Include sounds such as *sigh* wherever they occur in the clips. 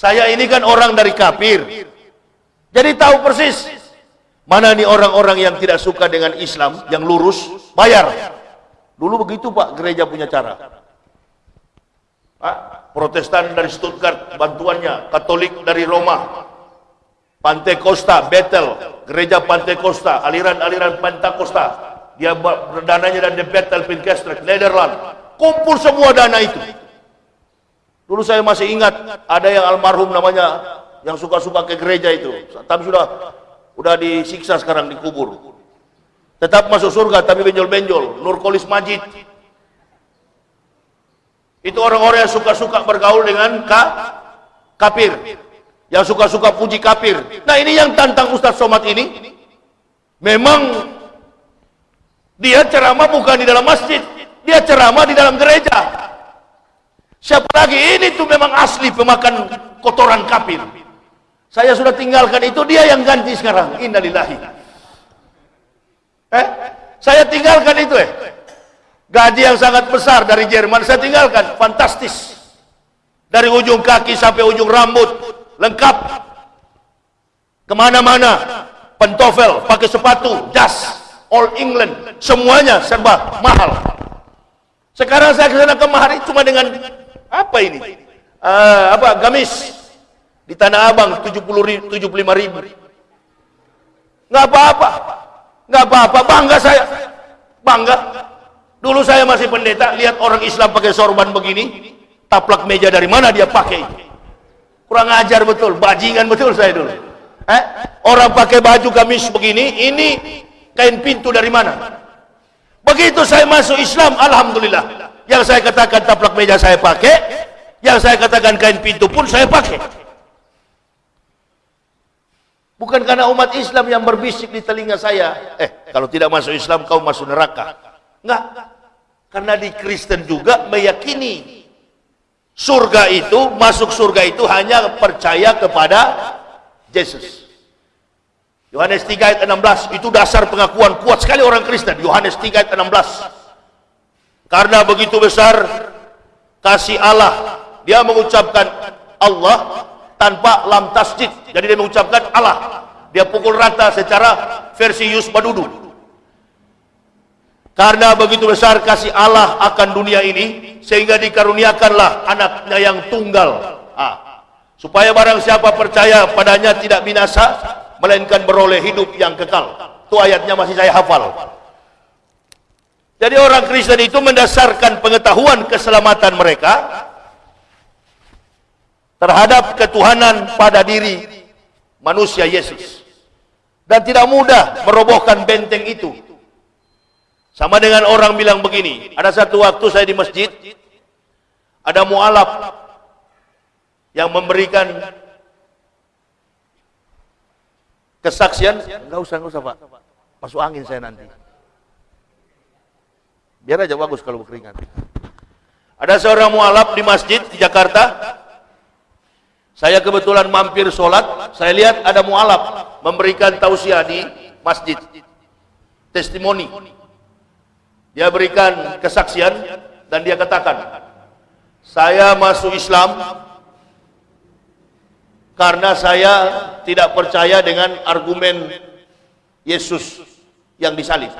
Saya ini kan orang dari kafir. Jadi tahu persis mana nih orang-orang yang tidak suka dengan Islam, yang lurus, bayar. Dulu begitu Pak, gereja punya cara. Pak, Protestan dari Stuttgart, bantuannya, Katolik dari Roma, Pantai Costa, Bethel, gereja Pantai Costa, aliran-aliran Pantai Costa, dia dananya dari Bethel, Pinkestrek, Nederland, kumpul semua dana itu. Dulu saya masih ingat ada yang almarhum namanya yang suka-suka ke gereja itu. Tapi sudah udah disiksa sekarang dikubur. Tetap masuk surga tapi benjol-benjol. Nurkolis Majid. Itu orang-orang yang suka-suka bergaul dengan ka kafir. Yang suka-suka puji kafir. Nah ini yang tantang Ustaz Somad ini. Memang dia ceramah bukan di dalam masjid. Dia ceramah di dalam gereja. Siapa lagi? Ini tuh memang asli pemakan kotoran kafir. Saya sudah tinggalkan itu, dia yang ganti sekarang. Innalillahi. Eh? Saya tinggalkan itu eh. Gaji yang sangat besar dari Jerman saya tinggalkan. Fantastis. Dari ujung kaki sampai ujung rambut. Lengkap. Ke mana-mana. Pentofel, pakai sepatu, jas. All England. Semuanya serba mahal. Sekarang saya ke sana kemari cuma dengan apa ini? Uh, apa? Gamis di Tanah Abang 70 ribu, 75 ribu. Nggak apa-apa. Nggak apa-apa. Bangga saya. Bangga. Dulu saya masih pendeta, lihat orang Islam pakai sorban begini, taplak meja dari mana dia pakai. Kurang ajar betul, bajingan betul saya dulu. Eh? Orang pakai baju gamis begini, ini kain pintu dari mana? Begitu saya masuk Islam, Alhamdulillah. Yang saya katakan taplak meja saya pakai, yang saya katakan kain pintu pun saya pakai. Bukan karena umat Islam yang berbisik di telinga saya, eh kalau tidak masuk Islam kau masuk neraka. Enggak. Karena di Kristen juga meyakini surga itu, masuk surga itu hanya percaya kepada Yesus. Yohanes 3 ayat 16 itu dasar pengakuan kuat sekali orang Kristen. Yohanes 3 ayat 16. Karena begitu besar kasih Allah, dia mengucapkan Allah tanpa lam tasjid. Jadi dia mengucapkan Allah. Dia pukul rata secara versi Yus Badudu. Karena begitu besar kasih Allah akan dunia ini sehingga dikaruniakanlah anaknya yang tunggal. Ah. Supaya barang siapa percaya padanya tidak binasa melainkan beroleh hidup yang kekal. Itu ayatnya masih saya hafal. Jadi orang Kristen itu mendasarkan pengetahuan keselamatan mereka terhadap ketuhanan pada diri manusia Yesus. Dan tidak mudah merobohkan benteng itu. Sama dengan orang bilang begini, ada satu waktu saya di masjid, ada mualaf yang memberikan kesaksian, enggak usah, enggak usah Pak, masuk angin saya nanti. Biar aja bagus kalau berkeringat. Ada seorang mualaf di masjid di Jakarta. Saya kebetulan mampir sholat. Saya lihat ada mualaf memberikan tausiah di masjid. Testimoni. Dia berikan kesaksian dan dia katakan, saya masuk Islam karena saya tidak percaya dengan argumen Yesus yang disalib.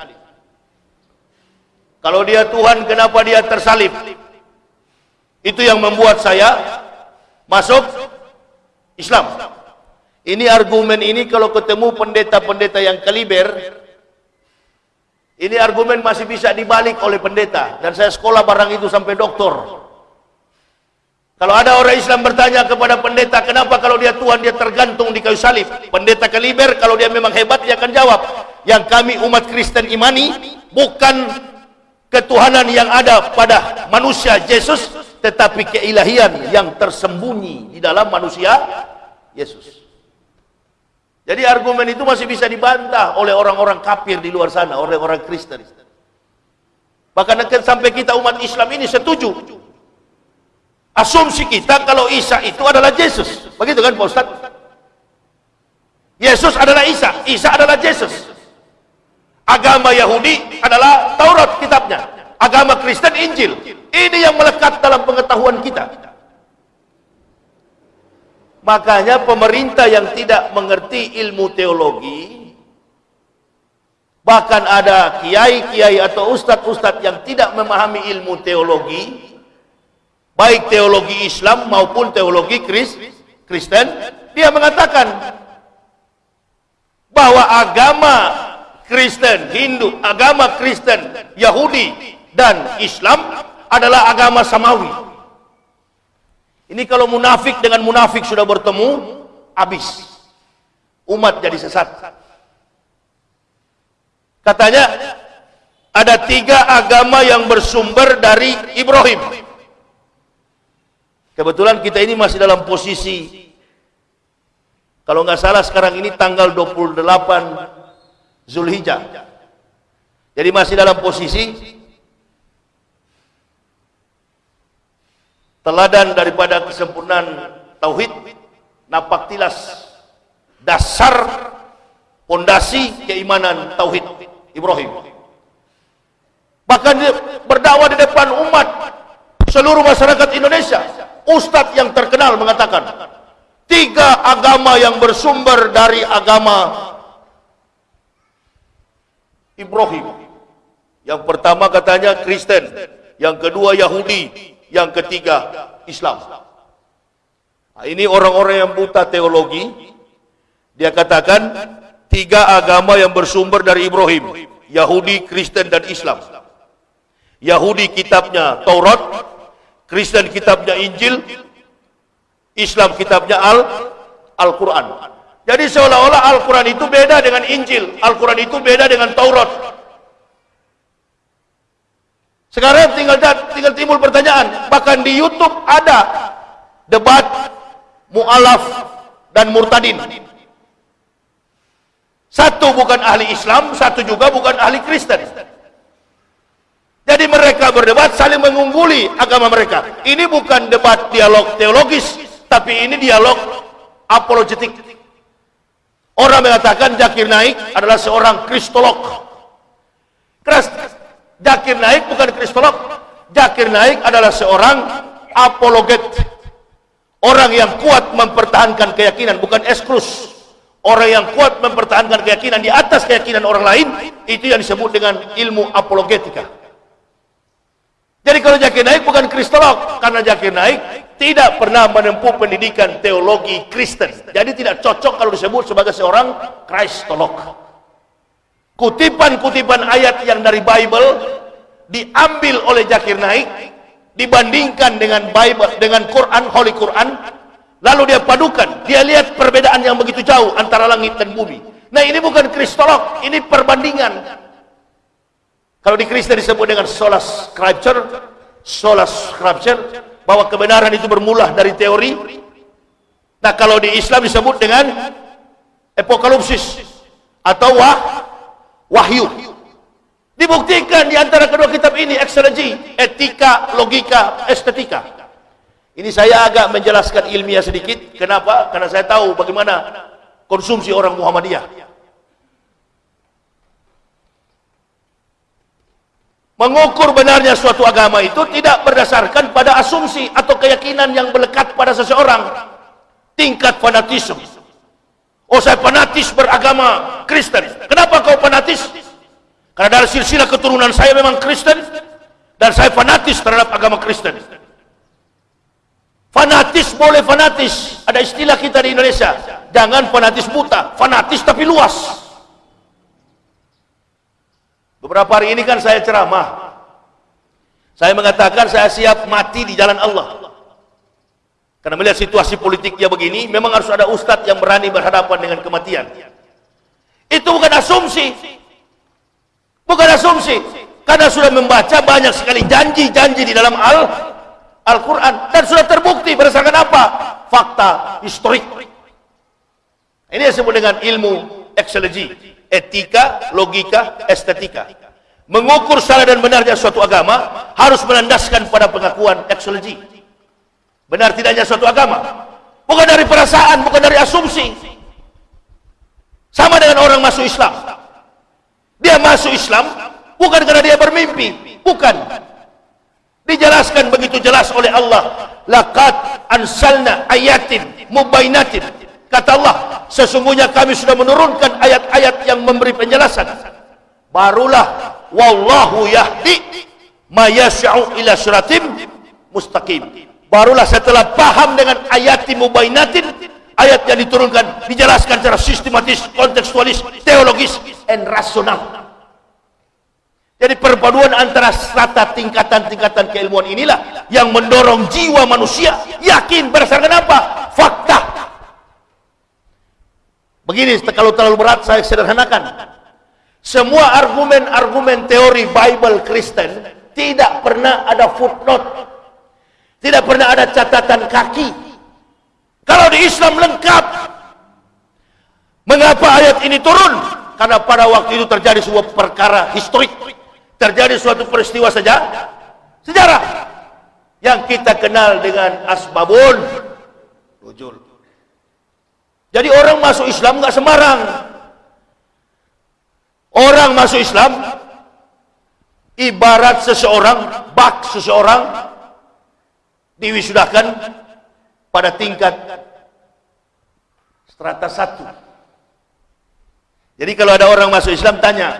Kalau dia Tuhan, kenapa dia tersalib? Itu yang membuat saya masuk Islam. Ini argumen ini kalau ketemu pendeta-pendeta yang kaliber, ini argumen masih bisa dibalik oleh pendeta. Dan saya sekolah barang itu sampai doktor. Kalau ada orang Islam bertanya kepada pendeta, kenapa kalau dia Tuhan dia tergantung di kayu salib? Pendeta kaliber kalau dia memang hebat dia akan jawab, yang kami umat Kristen imani bukan ketuhanan yang ada pada manusia Yesus tetapi keilahian yang tersembunyi di dalam manusia Yesus. Jadi argumen itu masih bisa dibantah oleh orang-orang kafir di luar sana oleh orang Kristen. Bahkan sampai kita umat Islam ini setuju. Asumsi kita kalau Isa itu adalah Yesus. Begitu kan Pak Ustaz Yesus adalah Isa Isa adalah Yesus Agama Yahudi adalah Taurat kitabnya. Agama Kristen Injil. Ini yang melekat dalam pengetahuan kita. Makanya pemerintah yang tidak mengerti ilmu teologi, bahkan ada kiai-kiai atau ustadz-ustadz yang tidak memahami ilmu teologi, baik teologi Islam maupun teologi Kristen, dia mengatakan bahwa agama Kristen, Hindu, agama Kristen, Yahudi, dan Islam adalah agama samawi. Ini kalau munafik dengan munafik sudah bertemu, habis. Umat jadi sesat. Katanya, ada tiga agama yang bersumber dari Ibrahim. Kebetulan kita ini masih dalam posisi, kalau nggak salah sekarang ini tanggal 28 Zulhijjah. Jadi masih dalam posisi teladan daripada kesempurnaan tauhid napak tilas dasar pondasi keimanan tauhid Ibrahim bahkan dia berdakwah di depan umat seluruh masyarakat Indonesia ustadz yang terkenal mengatakan tiga agama yang bersumber dari agama Ibrahim yang pertama katanya Kristen yang kedua Yahudi yang ketiga Islam. Nah, ini orang-orang yang buta teologi, dia katakan tiga agama yang bersumber dari Ibrahim, Yahudi, Kristen dan Islam. Yahudi kitabnya Taurat, Kristen kitabnya Injil, Islam kitabnya Al Al-Quran. Jadi seolah-olah Al-Quran itu beda dengan Injil, Al-Quran itu beda dengan Taurat, sekarang tinggal tinggal timbul pertanyaan, bahkan di YouTube ada debat mualaf dan murtadin. Satu bukan ahli Islam, satu juga bukan ahli Kristen. Jadi mereka berdebat saling mengungguli agama mereka. Ini bukan debat dialog teologis, tapi ini dialog apologetik. Orang mengatakan Zakir Naik adalah seorang kristolog. Jakir Naik bukan kristolog. Jakir Naik adalah seorang apologet. Orang yang kuat mempertahankan keyakinan, bukan eksklus. Orang yang kuat mempertahankan keyakinan di atas keyakinan orang lain, itu yang disebut dengan ilmu apologetika. Jadi kalau Jakir Naik bukan kristolog, karena Jakir Naik tidak pernah menempuh pendidikan teologi Kristen. Jadi tidak cocok kalau disebut sebagai seorang kristolog kutipan-kutipan ayat yang dari Bible diambil oleh Zakir Naik dibandingkan dengan Bible dengan Quran Holy Quran lalu dia padukan. Dia lihat perbedaan yang begitu jauh antara langit dan bumi. Nah ini bukan kristolog ini perbandingan kalau di Kristen disebut dengan sola scripture sola scripture bahwa kebenaran itu bermula dari teori nah kalau di Islam disebut dengan apokalipsis atau wah wahyu. Dibuktikan di antara kedua kitab ini eksologi, etika, logika, estetika. Ini saya agak menjelaskan ilmiah sedikit. Kenapa? Karena saya tahu bagaimana konsumsi orang Muhammadiyah. Mengukur benarnya suatu agama itu tidak berdasarkan pada asumsi atau keyakinan yang melekat pada seseorang. Tingkat fanatisme Oh saya fanatis beragama Kristen. Kenapa kau fanatis? Karena dari silsilah keturunan saya memang Kristen dan saya fanatis terhadap agama Kristen. Fanatis boleh fanatis. Ada istilah kita di Indonesia. Jangan fanatis buta, fanatis tapi luas. Beberapa hari ini kan saya ceramah. Saya mengatakan saya siap mati di jalan Allah. Karena melihat situasi politiknya begini, memang harus ada ustadz yang berani berhadapan dengan kematian. Itu bukan asumsi. Bukan asumsi. Karena sudah membaca banyak sekali janji-janji di dalam Al Al-Quran. Dan sudah terbukti berdasarkan apa? Fakta historik. Ini disebut dengan ilmu eksologi. Etika, logika, estetika. Mengukur salah dan benarnya suatu agama harus menandaskan pada pengakuan eksologi. Benar tidaknya suatu agama? Bukan dari perasaan bukan dari asumsi. Sama dengan orang masuk Islam. Dia masuk Islam bukan karena dia bermimpi. Bukan. Dijelaskan begitu jelas oleh Allah. Laqad ansalna ayatin mubainatin kata Allah sesungguhnya kami sudah menurunkan ayat-ayat yang memberi penjelasan barulah wallahu yahdi ma yasha'u ila siratim mustaqim barulah setelah paham dengan ayat mubainatin ayat yang diturunkan dijelaskan secara sistematis kontekstualis teologis dan rasional jadi perpaduan antara strata tingkatan-tingkatan keilmuan inilah yang mendorong jiwa manusia yakin berdasarkan apa? Fakta. Begini kalau terlalu berat saya sederhanakan. Semua argumen-argumen teori Bible Kristen tidak pernah ada footnote. Tidak pernah ada catatan kaki. Kalau di Islam lengkap. Mengapa ayat ini turun? Karena pada waktu itu terjadi sebuah perkara historik terjadi suatu peristiwa saja sejarah yang kita kenal dengan asbabun rujul jadi orang masuk Islam nggak sembarang orang masuk Islam ibarat seseorang bak seseorang diwisudahkan pada tingkat strata satu jadi kalau ada orang masuk Islam tanya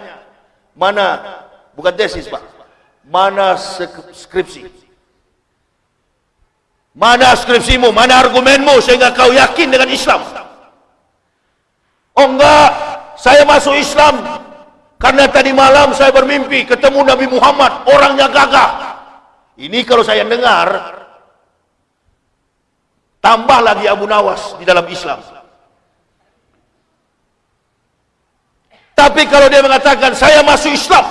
mana Bukan tesis, Pak. Mana skripsi? Mana skripsimu? Mana argumenmu sehingga kau yakin dengan Islam? Oh enggak, saya masuk Islam karena tadi malam saya bermimpi ketemu Nabi Muhammad, orangnya gagah. Ini kalau saya dengar, tambah lagi Abu Nawas di dalam Islam. Tapi kalau dia mengatakan saya masuk Islam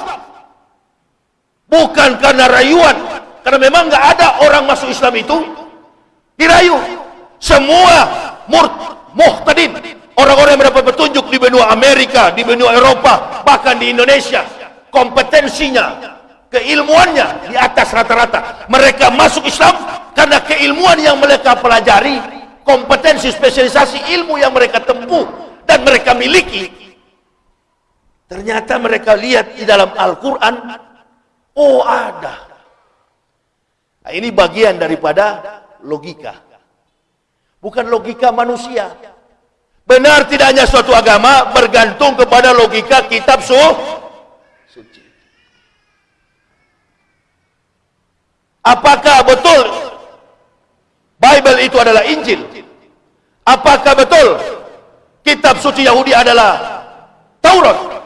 bukan karena rayuan. Karena memang nggak ada orang masuk Islam itu dirayu. Semua mur muhtadin orang-orang yang mendapat petunjuk di benua Amerika di benua Eropa bahkan di Indonesia kompetensinya keilmuannya di atas rata-rata mereka masuk Islam karena keilmuan yang mereka pelajari kompetensi spesialisasi ilmu yang mereka tempuh dan mereka miliki ternyata mereka lihat di dalam Al-Quran Oh ada. Nah, ini bagian daripada logika. Bukan logika manusia. Benar tidaknya suatu agama bergantung kepada logika kitab su suci. Apakah betul Bible itu adalah Injil? Apakah betul kitab suci Yahudi adalah Taurat?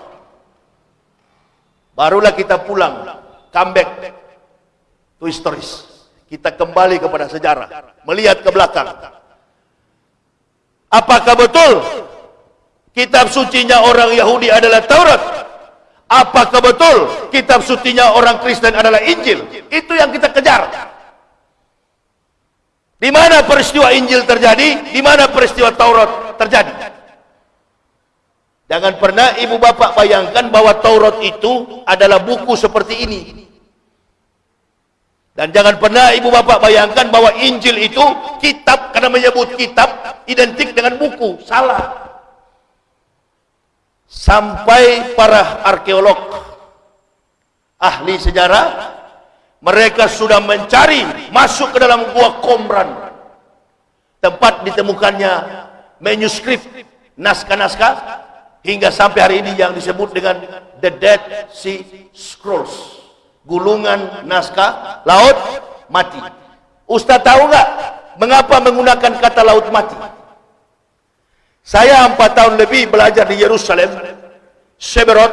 Barulah kita pulang comeback to historis. Kita kembali kepada sejarah, melihat ke belakang. Apakah betul kitab sucinya orang Yahudi adalah Taurat? Apakah betul kitab sucinya orang Kristen adalah Injil? Itu yang kita kejar. Di mana peristiwa Injil terjadi? Di mana peristiwa Taurat terjadi? Jangan pernah ibu bapak bayangkan bahwa Taurat itu adalah buku seperti ini. Dan jangan pernah ibu bapak bayangkan bahwa Injil itu kitab karena menyebut kitab identik dengan buku. Salah. Sampai para arkeolog ahli sejarah mereka sudah mencari masuk ke dalam gua Qumran tempat ditemukannya manuskrip naskah-naskah hingga sampai hari ini yang disebut dengan the Dead Sea Scrolls gulungan naskah laut mati. Ustaz tahu nggak mengapa menggunakan kata laut mati? Saya empat tahun lebih belajar di Yerusalem, Seberot,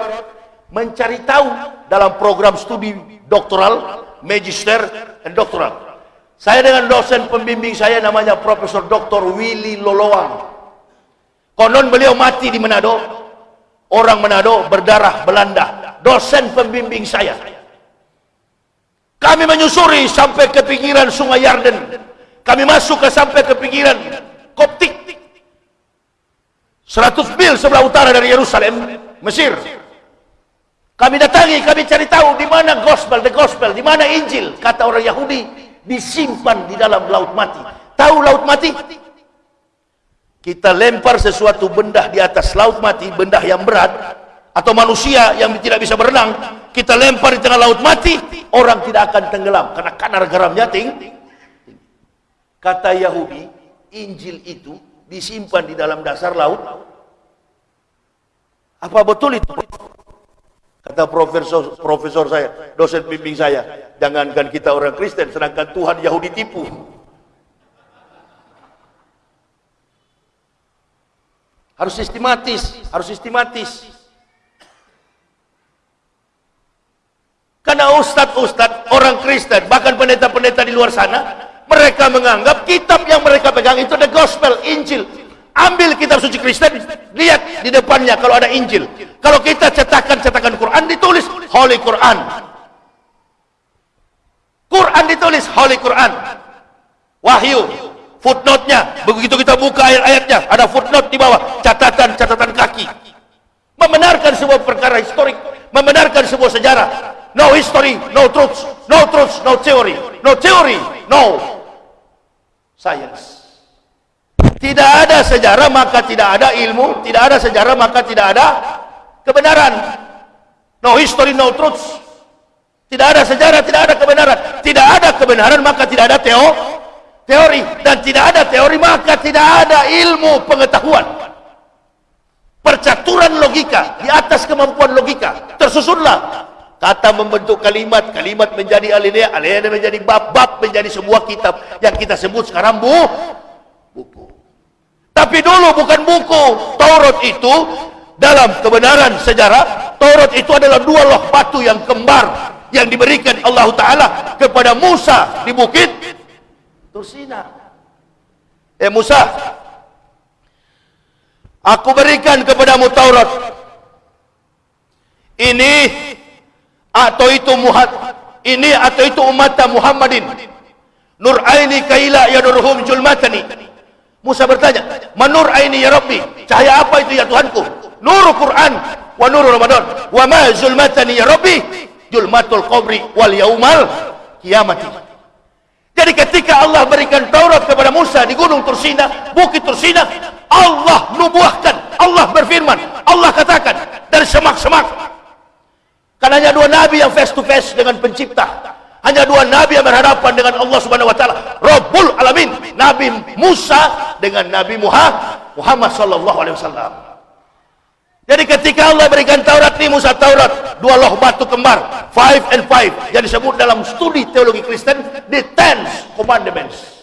mencari tahu dalam program studi doktoral, magister, dan doktoral. Saya dengan dosen pembimbing saya namanya Profesor Dr. Willy Loloang. Konon beliau mati di Manado. Orang Manado berdarah Belanda. Dosen pembimbing saya. Kami menyusuri sampai ke pinggiran sungai Yarden. Kami masuk ke sampai ke pinggiran Koptik. 100 mil sebelah utara dari Yerusalem, Mesir. Kami datangi, kami cari tahu di mana gospel, the gospel, di mana Injil. Kata orang Yahudi, disimpan di dalam laut mati. Tahu laut mati? Kita lempar sesuatu benda di atas laut mati, benda yang berat, atau manusia yang tidak bisa berenang kita lempar di tengah laut mati orang tidak akan tenggelam karena kadar garamnya tinggi kata Yahudi Injil itu disimpan di dalam dasar laut? Apa betul itu? Kata profesor profesor saya, dosen bimbing saya, jangankan kita orang Kristen, sedangkan Tuhan Yahudi tipu. Harus sistematis, harus sistematis. Karena ustadz-ustadz, orang Kristen, bahkan pendeta-pendeta di luar sana, mereka menganggap kitab yang mereka pegang itu ada gospel, Injil. Ambil kitab suci Kristen, lihat di depannya kalau ada Injil. Kalau kita cetakan cetakan Quran ditulis Holy Quran. Quran ditulis Holy Quran. Wahyu. Footnote-nya, begitu kita buka ayat-ayatnya, ada footnote di bawah, catatan-catatan kaki. Membenarkan sebuah perkara historik, membenarkan sebuah sejarah, no history, no truth, no truth, no theory, no theory, no science. Tidak ada sejarah maka tidak ada ilmu, tidak ada sejarah maka tidak ada kebenaran. No history, no truth. Tidak ada sejarah, tidak ada kebenaran. Tidak ada kebenaran maka tidak ada teo, teori dan tidak ada teori maka tidak ada ilmu pengetahuan. Percaturan logika di atas kemampuan logika tersusunlah Kata membentuk kalimat, kalimat menjadi alinea, alinea menjadi bab, bab menjadi sebuah kitab yang kita sebut sekarang bu, buku. Tapi dulu bukan buku. Taurat itu dalam kebenaran sejarah, Taurat itu adalah dua loh batu yang kembar yang diberikan Allah Ta'ala kepada Musa di bukit Tursina. Eh Musa, aku berikan kepadamu Taurat. Ini atau itu muhad ini atau itu umat Muhammadin. Nur aini kaila yadurhum julmatani. Musa bertanya manur aini ya Rabbi? Cahaya apa itu ya Tuhanku? Nur Quran wa nur Ramadan. Wa ma zulmatani ya Rabbi? Julmatul qabri wal yaumal kiamati jadi ketika Allah berikan Taurat kepada Musa di gunung Tursina bukit Tursina Allah nubuahkan Allah berfirman Allah katakan dari semak-semak Karena hanya dua nabi yang face to face dengan pencipta. Hanya dua nabi yang berhadapan dengan Allah Subhanahu wa taala, Rabbul Alamin, Nabi Musa dengan Nabi Muhammad Muhammad sallallahu alaihi wasallam. Jadi ketika Allah berikan Taurat ini Musa Taurat, dua loh batu kembar, five and five, yang disebut dalam studi teologi Kristen the ten commandments.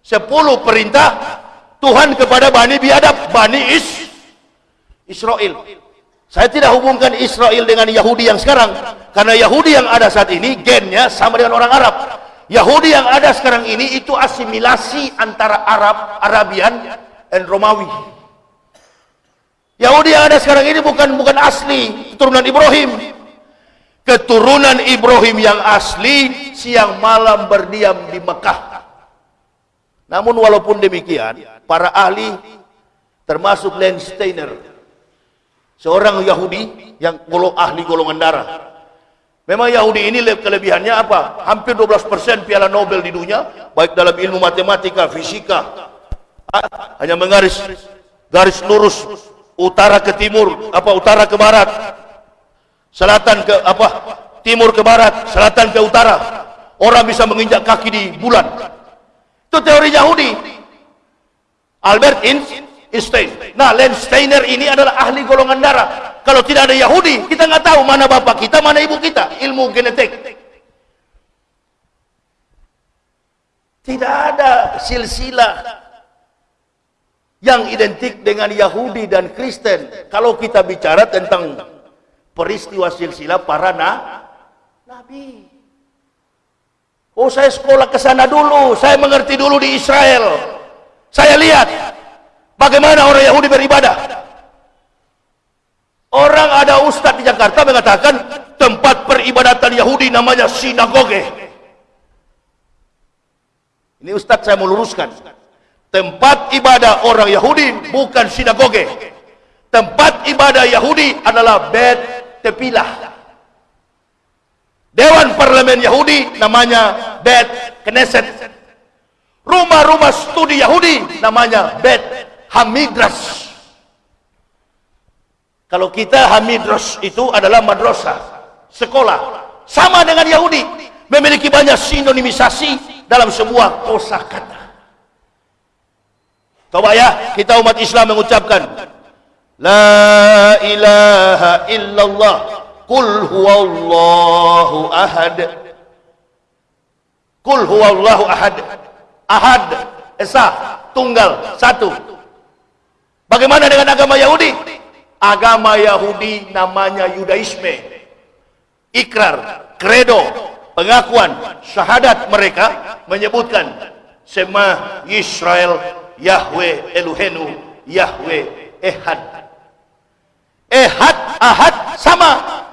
Sepuluh perintah Tuhan kepada Bani Biadab, Bani Is Israel. Saya tidak hubungkan Israel dengan Yahudi yang sekarang. Karena Yahudi yang ada saat ini gennya sama dengan orang Arab. Yahudi yang ada sekarang ini itu asimilasi antara Arab, Arabian, dan Romawi. Yahudi yang ada sekarang ini bukan bukan asli keturunan Ibrahim. Keturunan Ibrahim yang asli siang malam berdiam di Mekah. Namun walaupun demikian, para ahli termasuk Steiner seorang Yahudi yang golong ahli golongan darah. Memang Yahudi ini kelebihannya apa? Hampir 12% piala Nobel di dunia, baik dalam ilmu matematika, fisika, hanya mengaris garis lurus utara ke timur, apa utara ke barat, selatan ke apa timur ke barat, selatan ke utara. Orang bisa menginjak kaki di bulan. Itu teori Yahudi. Albert Einstein. Nah, Steiner ini adalah ahli golongan darah. Kalau tidak ada Yahudi, kita nggak tahu mana bapak kita, mana ibu kita. Ilmu genetik. Tidak ada silsilah yang identik dengan Yahudi dan Kristen. Kalau kita bicara tentang peristiwa silsilah para na, nabi. Oh, saya sekolah ke sana dulu, saya mengerti dulu di Israel. Saya lihat Bagaimana orang Yahudi beribadah? Orang ada ustadz di Jakarta mengatakan tempat peribadatan Yahudi namanya sinagoge. Ini ustadz saya meluruskan. Tempat ibadah orang Yahudi bukan sinagoge. Tempat ibadah Yahudi adalah Bet Tepilah. Dewan Parlemen Yahudi namanya Bet Knesset. Rumah-rumah studi Yahudi namanya Bet Hamidras. Kalau kita Hamidras itu adalah madrasah, sekolah. Sama dengan Yahudi, memiliki banyak sinonimisasi dalam sebuah kosakata. Coba ya, kita umat Islam mengucapkan La ilaha illallah Qul huwallahu ahad. Qul huwallahu ahad. Ahad. Esa. Tunggal. Satu. Bagaimana dengan agama Yahudi? Agama Yahudi namanya Yudaisme. Ikrar Kredo Pengakuan Syahadat mereka Menyebutkan Sema Israel Yahweh Eluhenu Yahweh Ehad. Ehad, Ahad sama.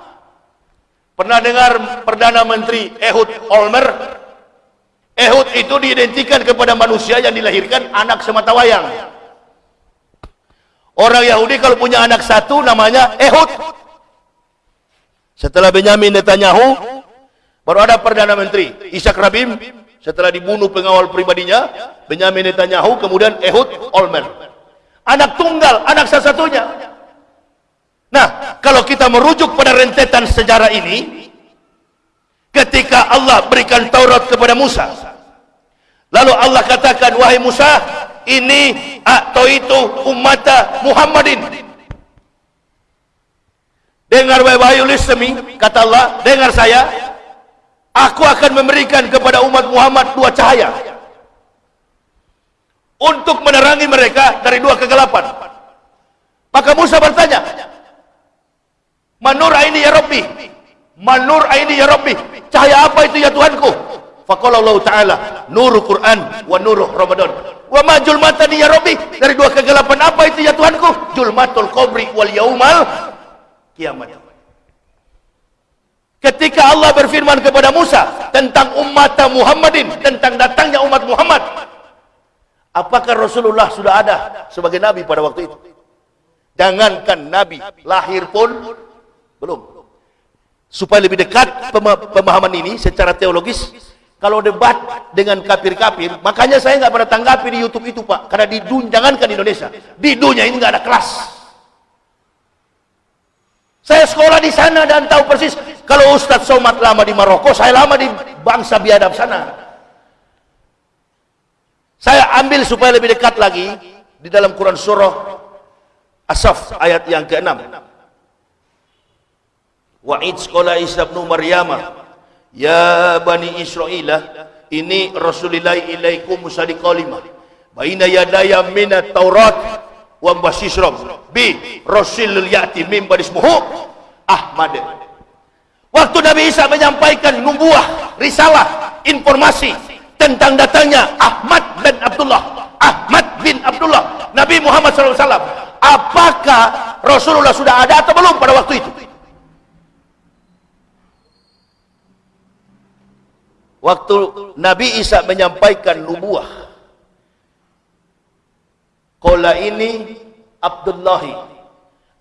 Pernah dengar Perdana Menteri Ehud Olmer? Ehud itu diidentikan kepada manusia yang dilahirkan anak semata wayang. Orang Yahudi kalau punya anak satu namanya Ehud. Setelah Benyamin Netanyahu, baru ada Perdana Menteri Ishak Rabin. Setelah dibunuh pengawal pribadinya, Benyamin Netanyahu, kemudian Ehud Olmer. Anak tunggal, anak satu-satunya. Nah, kalau kita merujuk pada rentetan sejarah ini, ketika Allah berikan Taurat kepada Musa, lalu Allah katakan, wahai Musa, ini atau itu umat Muhammadin. Dengar wahai listen kata Allah, dengar saya, aku akan memberikan kepada umat Muhammad dua cahaya untuk menerangi mereka dari dua kegelapan. Maka Musa bertanya, Manur aini ya Rabbi. Manur aini ya Rabbi. Cahaya apa itu ya Tuhanku? Faqala Allah Ta'ala, nuru Quran wa nuru Ramadan. Wa ma julmatani ya Rabbi. Dari dua kegelapan apa itu ya Tuhanku? Julmatul qabri wal yaumal kiamat. Ketika Allah berfirman kepada Musa tentang umat Muhammadin, tentang datangnya umat Muhammad, apakah Rasulullah sudah ada sebagai nabi pada waktu itu? Jangankan nabi lahir pun belum. Supaya lebih dekat pemahaman ini secara teologis, kalau debat dengan kafir-kafir, makanya saya nggak pernah tanggapi di YouTube itu Pak, karena di dunia, jangankan di Indonesia, di dunia ini nggak ada kelas. Saya sekolah di sana dan tahu persis kalau Ustadz Somad lama di Maroko, saya lama di bangsa biadab sana. Saya ambil supaya lebih dekat lagi di dalam Quran surah Asaf ayat yang ke-6 wa sekolah Isa bin Maryam ya bani Israel ini Rasulullah ilaikum musadi kalimah baina yadaya min taurat wa basisram bi rasulul yati min badismuhu Ahmad. Waktu Nabi Isa menyampaikan nubuah risalah informasi tentang datangnya Ahmad bin Abdullah. Ahmad bin Abdullah. Nabi Muhammad SAW apakah Rasulullah sudah ada atau belum pada waktu itu waktu Nabi Isa menyampaikan nubuah Kola ini Abdullahi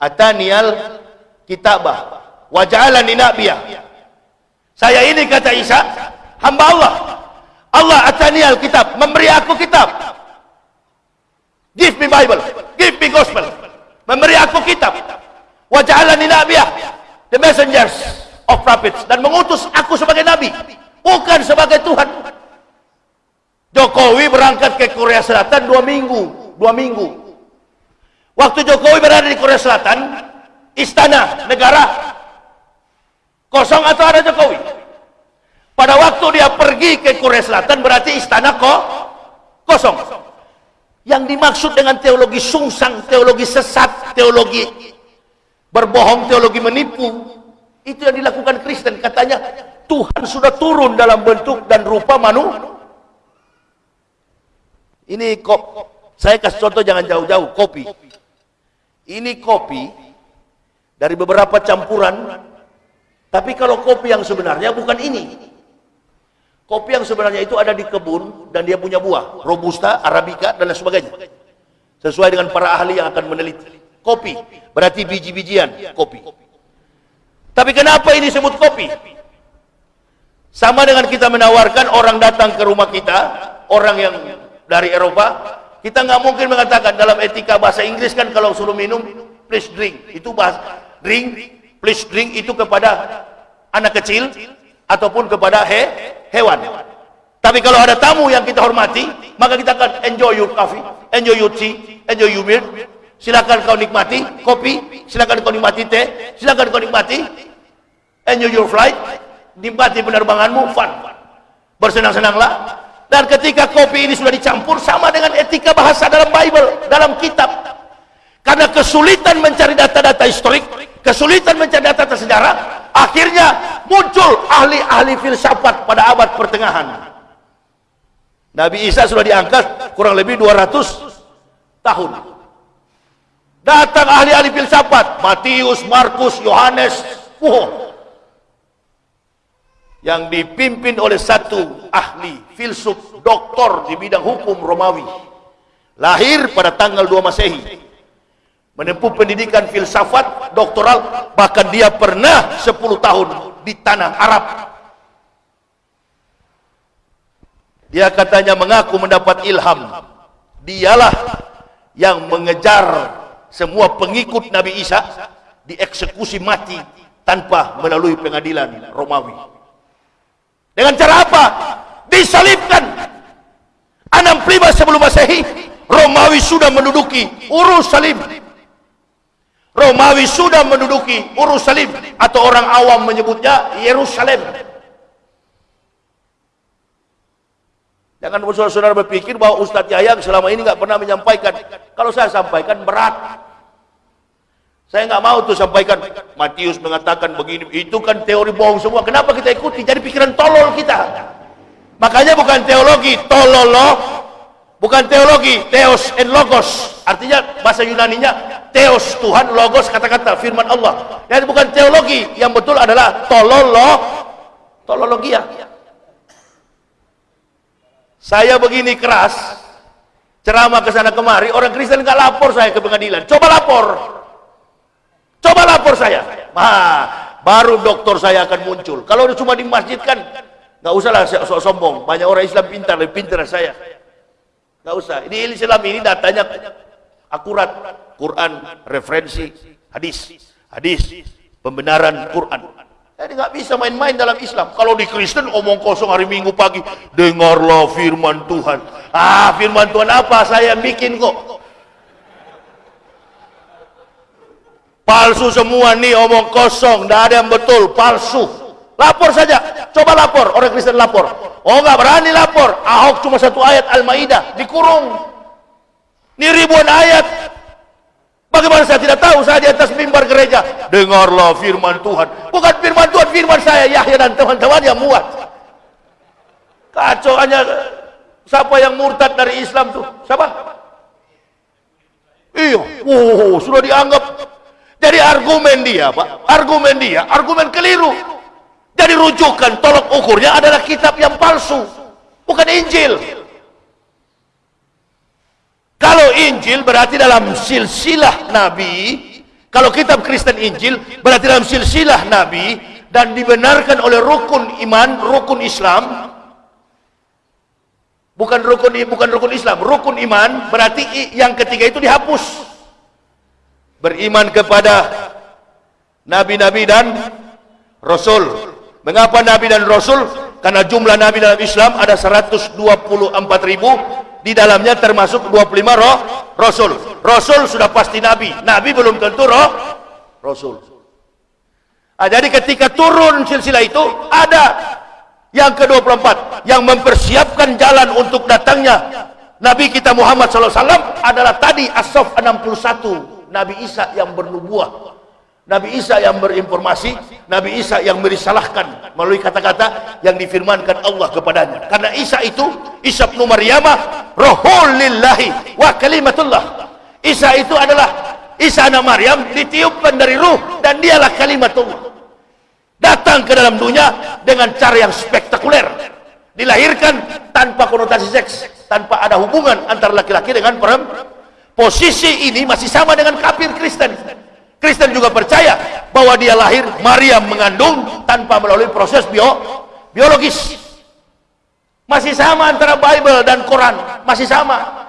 Atanial kitabah Waja'alani nabiyah. Saya ini kata Isa Hamba Allah. Allah atanial kitab Memberi aku kitab. Give me Bible Give me gospel. Memberi aku kitab. Waja'alani nabiyah The messengers of prophets Dan mengutus aku sebagai Nabi bukan sebagai Tuhan. Jokowi berangkat ke Korea Selatan dua minggu dua minggu. Waktu Jokowi berada di Korea Selatan istana negara kosong atau ada Jokowi? Pada waktu dia pergi ke Korea Selatan berarti istana kok kosong. Yang dimaksud dengan teologi sungsang teologi sesat teologi berbohong teologi menipu itu yang dilakukan Kristen. Katanya Tuhan sudah turun dalam bentuk dan rupa manu. Ini kok saya kasih contoh jangan jauh-jauh kopi. Ini kopi dari beberapa campuran. Tapi kalau kopi yang sebenarnya bukan ini. Kopi yang sebenarnya itu ada di kebun dan dia punya buah, robusta, arabica dan lain sebagainya. Sesuai dengan para ahli yang akan meneliti. Kopi berarti biji-bijian kopi. Tapi kenapa ini disebut kopi? Sama dengan kita menawarkan orang datang ke rumah kita, orang yang dari Eropa, kita nggak mungkin mengatakan dalam etika bahasa Inggris kan kalau suruh minum, please drink. Itu bahasa drink, please drink itu kepada anak kecil ataupun kepada he, hewan. Tapi kalau ada tamu yang kita hormati, maka kita akan enjoy your coffee, enjoy your tea, enjoy your milk. Silakan kau nikmati kopi, silakan kau nikmati teh, silakan kau nikmati enjoy your flight, nikmati penerbanganmu, fun. Bersenang-senanglah. Dan ketika kopi ini sudah dicampur sama dengan etika bahasa dalam Bible, dalam kitab. Karena kesulitan mencari data-data historik, kesulitan mencari data-data sejarah, akhirnya muncul ahli-ahli filsafat pada abad pertengahan Nabi Isa sudah diangkat kurang lebih 200 tahun. Datang ahli-ahli filsafat, Matius, Markus, Yohanes, wow. Yang dipimpin oleh satu ahli filsuf doktor di bidang hukum Romawi. Lahir pada tanggal 2 Masehi. Menempuh pendidikan filsafat doktoral, bahkan dia pernah 10 tahun di tanah Arab Dia katanya mengaku mendapat ilham. Dialah yang mengejar semua pengikut Nabi Isa dieksekusi mati tanpa melalui pengadilan Romawi. Dengan cara apa? Disalibkan. 65 sebelum Masehi, Romawi sudah menduduki urus salib. Romawi sudah menduduki urus salib atau orang awam menyebutnya Yerusalem. Jangan saudara-saudara berpikir bahwa Ustadz Yahya selama ini nggak pernah menyampaikan. Kalau saya sampaikan berat. Saya nggak mau tuh sampaikan. Matius mengatakan begini. Itu kan teori bohong semua. Kenapa kita ikuti? Jadi pikiran tolol kita. Makanya bukan teologi, tololo. Bukan teologi, teos and logos. Artinya bahasa Yunaninya teos Tuhan, logos kata-kata firman Allah. Jadi bukan teologi, yang betul adalah tololo, tolologia. Saya begini keras, ceramah ke sana kemari, orang Kristen nggak lapor saya ke pengadilan. Coba lapor. Coba lapor saya. Nah, baru dokter saya akan muncul. Kalau cuma di masjid kan nggak usahlah sok sombong. Banyak orang Islam pintar, lebih pintar saya. Nggak usah. Ini Islam ini datanya akurat. Quran, referensi, hadis, hadis, pembenaran Quran. Jadi nggak bisa main-main dalam Islam. Kalau di Kristen omong kosong hari Minggu pagi, dengarlah firman Tuhan. Ah, firman Tuhan apa? Saya bikin kok. Palsu semua nih omong kosong, tidak ada yang betul, palsu. Lapor saja, coba lapor, orang Kristen lapor. Oh nggak berani lapor, Ahok cuma satu ayat Al-Maidah, dikurung. Ini ribuan ayat, Bagaimana saya tidak tahu saya di atas mimbar gereja. Dengarlah firman Tuhan. Bukan firman Tuhan, firman saya Yahya dan teman-teman yang muat. Kacau hanya siapa yang murtad dari Islam tuh? Siapa? Iya, wow, sudah dianggap jadi argumen dia, Pak. Argumen dia, argumen keliru. Jadi rujukan tolok ukurnya adalah kitab yang palsu, bukan Injil. Kalau Injil berarti dalam silsilah Nabi, kalau kitab Kristen Injil berarti dalam silsilah Nabi dan dibenarkan oleh rukun iman, rukun Islam. Bukan rukun bukan rukun Islam, rukun iman berarti yang ketiga itu dihapus. Beriman kepada nabi-nabi dan rasul. Mengapa nabi dan rasul? Karena jumlah nabi dalam Islam ada 124 ribu di dalamnya termasuk 25 roh rasul. Rasul sudah pasti nabi. Nabi belum tentu roh rasul. Nah, jadi ketika turun silsilah itu ada yang ke-24 yang mempersiapkan jalan untuk datangnya. Nabi kita Muhammad SAW adalah tadi As-Sof 61 Nabi Isa yang bernubuah Nabi Isa yang berinformasi, Nabi Isa yang merisalahkan melalui kata-kata yang difirmankan Allah kepadanya. Karena Isa itu, Isa bin Maryamah, rohulillahi wa kalimatullah. Isa itu adalah Isa anak Maryam ditiupkan dari ruh dan dialah kalimatullah. Datang ke dalam dunia dengan cara yang spektakuler. Dilahirkan tanpa konotasi seks, tanpa ada hubungan antara laki-laki dengan perempuan. Posisi ini masih sama dengan kafir Kristen Kristen juga percaya bahwa dia lahir Maria mengandung tanpa melalui proses bio, biologis. Masih sama antara Bible dan Quran, masih sama.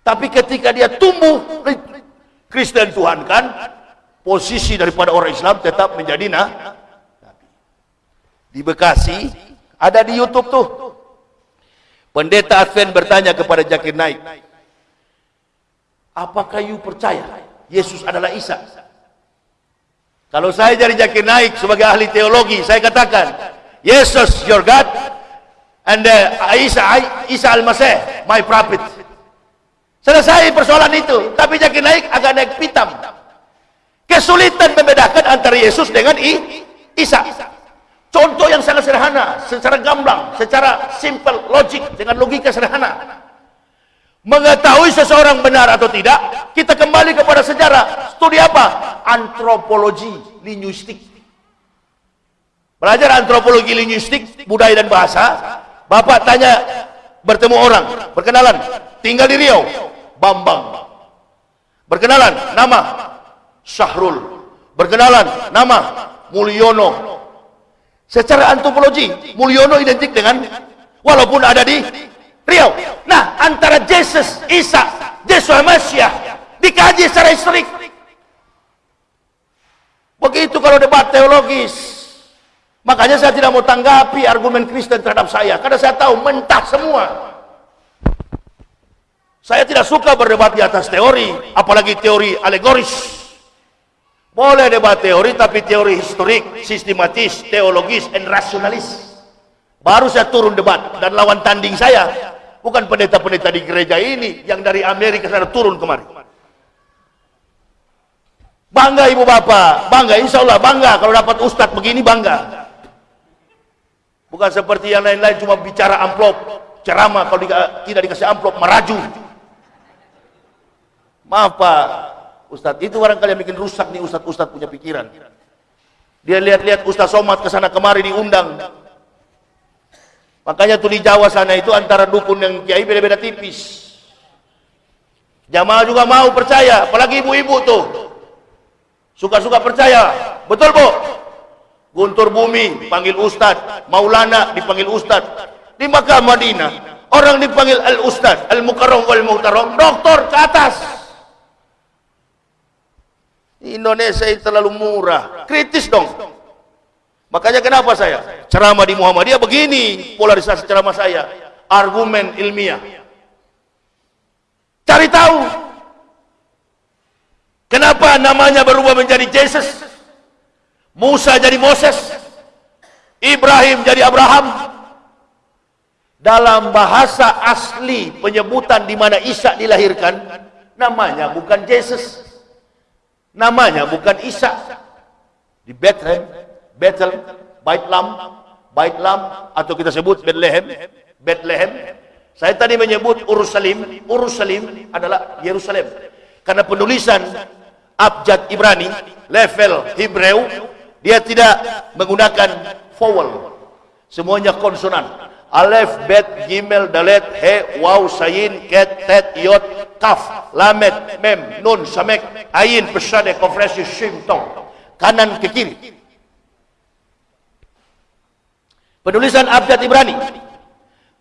Tapi ketika dia tumbuh Kristen Tuhan kan, posisi daripada orang Islam tetap menjadi nah, Di Bekasi ada di YouTube tuh Pendeta Advent bertanya kepada Jakir Naik, apakah you percaya Yesus adalah Isa? Kalau saya jadi Jakir Naik sebagai ahli teologi, saya katakan, Yesus your God, and uh, Isa, Isa al-Masih, my prophet. Selesai persoalan itu. Tapi Jakir Naik agak naik pitam. Kesulitan membedakan antara Yesus dengan I, Isa. Contoh yang sangat sederhana, secara gamblang, secara simple, logik, dengan logika sederhana. Mengetahui seseorang benar atau tidak, kita kembali kepada sejarah. Studi apa? Antropologi linguistik. Belajar antropologi linguistik, budaya dan bahasa. Bapak tanya, bertemu orang, berkenalan, tinggal di Riau, Bambang. Berkenalan, nama Syahrul. Berkenalan, nama Mulyono. Secara antropologi, Mulyono identik dengan walaupun ada di Riau. Nah, antara Yesus, Isa, Yesus Mesias dikaji secara historik. Begitu kalau debat teologis. Makanya saya tidak mau tanggapi argumen Kristen terhadap saya. Karena saya tahu mentah semua. Saya tidak suka berdebat di atas teori. Apalagi teori alegoris. Boleh debat teori tapi teori historik, sistematis, teologis, dan rasionalis. Baru saya turun debat dan lawan tanding saya bukan pendeta-pendeta di gereja ini yang dari Amerika sana turun kemari. Bangga ibu bapak, bangga insya Allah bangga kalau dapat ustadz begini bangga. Bukan seperti yang lain-lain cuma bicara amplop, ceramah kalau tidak dikasih amplop meraju. Maaf pak, Ustadz itu orang kalian bikin rusak nih Ustadz-Ustadz punya pikiran. Dia lihat-lihat Ustadz Somad ke sana kemari diundang. Makanya tuh di Jawa sana itu antara dukun yang kiai beda-beda tipis. Jamaah juga mau percaya, apalagi ibu-ibu tuh. Suka-suka percaya. Betul, Bu? Guntur Bumi panggil Ustadz, Maulana dipanggil Ustadz. Di Makkah Madinah, orang dipanggil Al-Ustadz, Al-Mukarram wal-Muhtaram, doktor ke atas. Indonesia ini terlalu murah. Kritis dong. Makanya kenapa saya? Ceramah di Muhammadiyah begini polarisasi ceramah saya. Argumen ilmiah. Cari tahu. Kenapa namanya berubah menjadi Jesus? Musa jadi Moses. Ibrahim jadi Abraham. Dalam bahasa asli penyebutan di mana Isa dilahirkan, namanya bukan Jesus Namanya bukan Isa. Di Bethlehem, Bethel, Baitlam, Baitlam atau kita sebut Bethlehem, Bethlehem. Saya tadi menyebut Urusalim, Urusalim adalah Yerusalem. Karena penulisan abjad Ibrani, level Hebreu, dia tidak menggunakan vowel. Semuanya konsonan. Alef, Bet, Gimel, Dalet, He, Waw, Sayin, Ket, Tet, Yot, Kaf, Lamet, Mem, Nun, Samek, Ain, Pesade, Konferensi, Shim, Tong. Kanan ke kiri. Penulisan Abjad Ibrani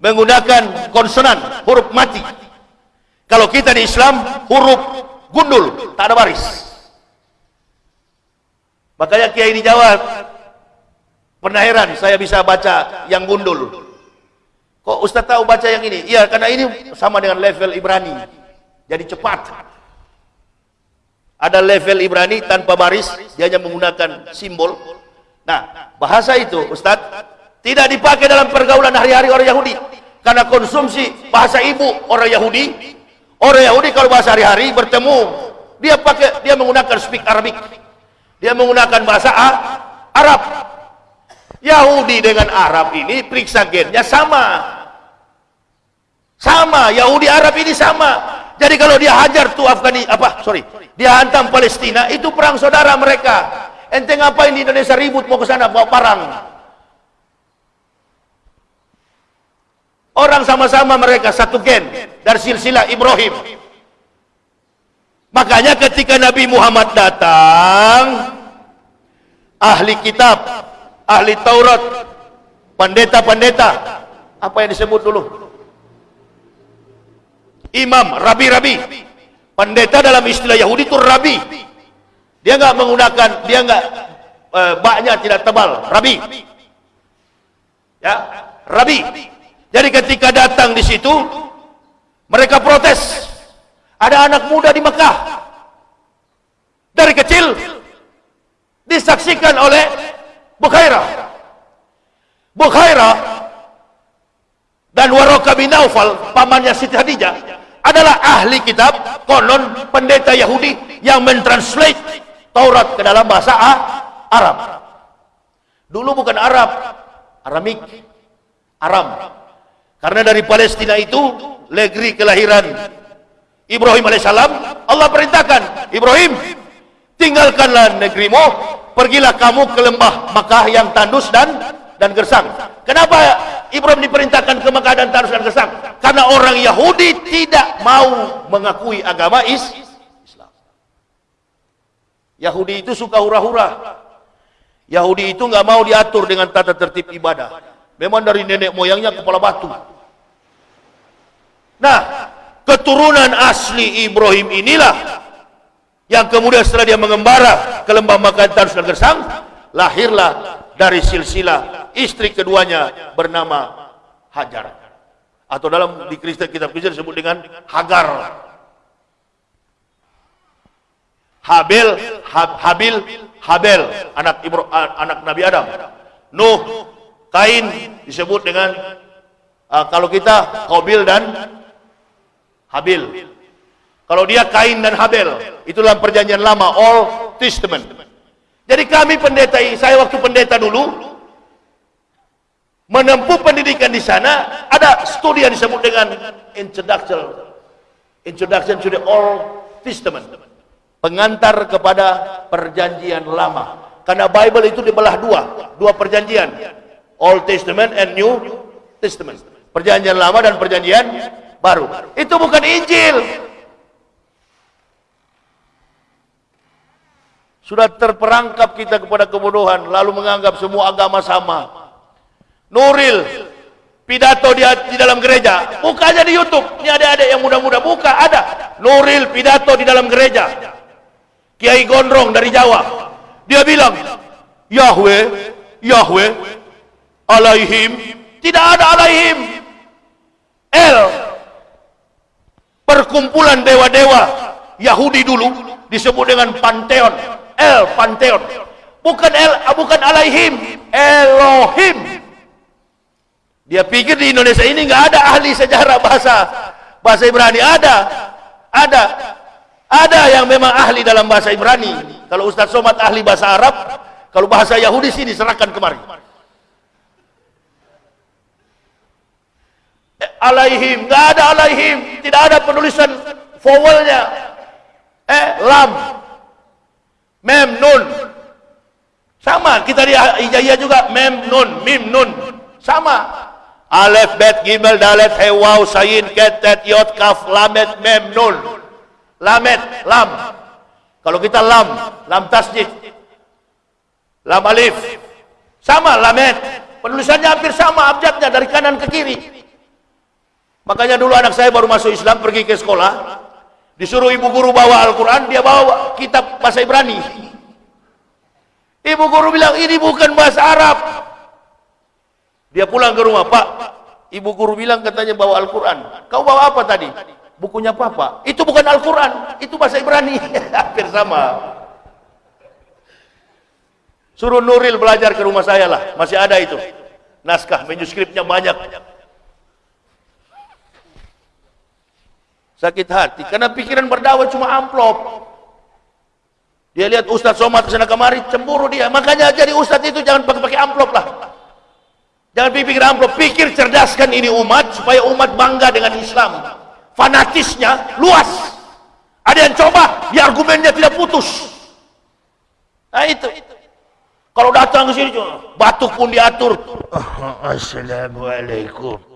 menggunakan konsonan, huruf mati. Kalau kita di Islam, huruf gundul, tak ada baris. Makanya Kiai di Jawa pernah heran saya bisa baca yang gundul. Kok Ustaz tahu baca yang ini? Iya, karena ini sama dengan level Ibrani. Jadi cepat. Ada level Ibrani tanpa baris, dia hanya menggunakan simbol. Nah, bahasa itu, Ustaz, tidak dipakai dalam pergaulan hari-hari orang Yahudi. Karena konsumsi bahasa ibu orang Yahudi, orang Yahudi kalau bahasa hari-hari bertemu, dia pakai dia menggunakan speak Arabic. Dia menggunakan bahasa Arab. Yahudi dengan Arab ini periksa gennya sama. Sama, Yahudi Arab ini sama. Jadi kalau dia hajar tuh Afgani apa? Sorry, dia hantam Palestina, itu perang saudara mereka. Ente ngapain di Indonesia ribut mau ke sana bawa parang? Orang sama-sama mereka satu gen dari silsilah Ibrahim. Makanya ketika Nabi Muhammad datang, ahli kitab ahli Taurat, pendeta-pendeta, apa yang disebut dulu? Imam, rabi-rabi. Pendeta dalam istilah Yahudi itu rabi. Dia nggak menggunakan, dia nggak uh, baknya tidak tebal, rabi. Ya, rabi. Jadi ketika datang di situ, mereka protes. Ada anak muda di Mekah. Dari kecil disaksikan oleh Bukhairah. Bukhairah dan Waraka bin Naufal, pamannya Siti Hadijah, adalah ahli kitab, konon pendeta Yahudi yang mentranslate Taurat ke dalam bahasa Arab. Dulu bukan Arab, Aramik, Aram. Karena dari Palestina itu negeri kelahiran Ibrahim alaihissalam, Allah perintahkan, Ibrahim, tinggalkanlah negerimu, pergilah kamu ke lembah Makkah yang tandus dan dan gersang. Kenapa Ibrahim diperintahkan ke Makkah dan tandus dan gersang? Karena orang Yahudi tidak mau mengakui agama Islam. Yahudi itu suka hura-hura. Yahudi itu nggak mau diatur dengan tata tertib ibadah. Memang dari nenek moyangnya kepala batu. Nah, keturunan asli Ibrahim inilah yang kemudian setelah dia mengembara ke lembah Makkah dan Gersang, lahirlah dari silsilah istri keduanya bernama Hajar. Atau dalam di Kristen kitab Kristen disebut dengan Hagar. Habil, Habil, Habel, anak Ibro, anak Nabi Adam. Nuh, Kain disebut dengan uh, kalau kita Qabil dan Habil. Kalau dia Kain dan Habel, itu dalam perjanjian lama, Old Testament. Jadi kami pendeta, saya waktu pendeta dulu, menempuh pendidikan di sana, ada studi yang disebut dengan Introduction, Introduction to the Old Testament. Pengantar kepada perjanjian lama. Karena Bible itu dibelah dua, dua perjanjian. Old Testament and New Testament. Perjanjian lama dan perjanjian baru. Itu bukan Injil. Sudah terperangkap kita kepada kebodohan lalu menganggap semua agama sama. Nuril pidato di, di dalam gereja. Buka aja di YouTube. Ini ada-ada yang muda-muda buka ada. Nuril pidato di dalam gereja. Kiai Gondrong dari Jawa. Dia bilang, Yahweh, Yahweh, alaihim tidak ada alaihim El perkumpulan dewa-dewa. Yahudi dulu disebut dengan pantheon. El pantheon. Bukan El bukan alaihim Elohim. Dia pikir di Indonesia ini nggak ada ahli sejarah bahasa. Bahasa Ibrani ada. Ada. Ada yang memang ahli dalam bahasa Ibrani. Kalau Ustaz Somad ahli bahasa Arab kalau bahasa Yahudi sih diserahkan kemari alaihim. Nggak ada alaihim. Tidak ada penulisan vowelnya. Eh lam. Mem nun. Sama. Kita di ijazah juga mem nun. Mim nun. Sama. Alif bet gimel dalet he waw sayin ket tet yot kaf lamet mem nun. Lamet lam. Kalau kita lam lam tasjid lam alif. Sama lamet. Penulisannya hampir sama abjadnya dari kanan ke kiri Makanya dulu anak saya baru masuk Islam pergi ke sekolah, disuruh ibu guru bawa Al-Quran, dia bawa kitab bahasa Ibrani. Ibu guru bilang, ini bukan bahasa Arab. Dia pulang ke rumah, Pak, ibu guru bilang katanya bawa Al-Quran. Kau bawa apa tadi? Bukunya Papa. Itu bukan Al-Quran, itu bahasa Ibrani. *laughs* Hampir sama. Suruh Nuril belajar ke rumah saya lah, masih ada itu. Naskah, manuskripnya banyak. Sakit hati. Karena pikiran berdakwah cuma amplop. Dia lihat Ustaz Somad ke sana kemari cemburu dia. Makanya jadi Ustaz itu jangan pakai-pakai amplop lah. Jangan pikir amplop. Pikir cerdaskan ini umat supaya umat bangga dengan Islam. Fanatisnya luas. Ada yang coba biar argumennya tidak putus. Nah itu. Kalau datang ke sini batuk pun diatur. Assalamualaikum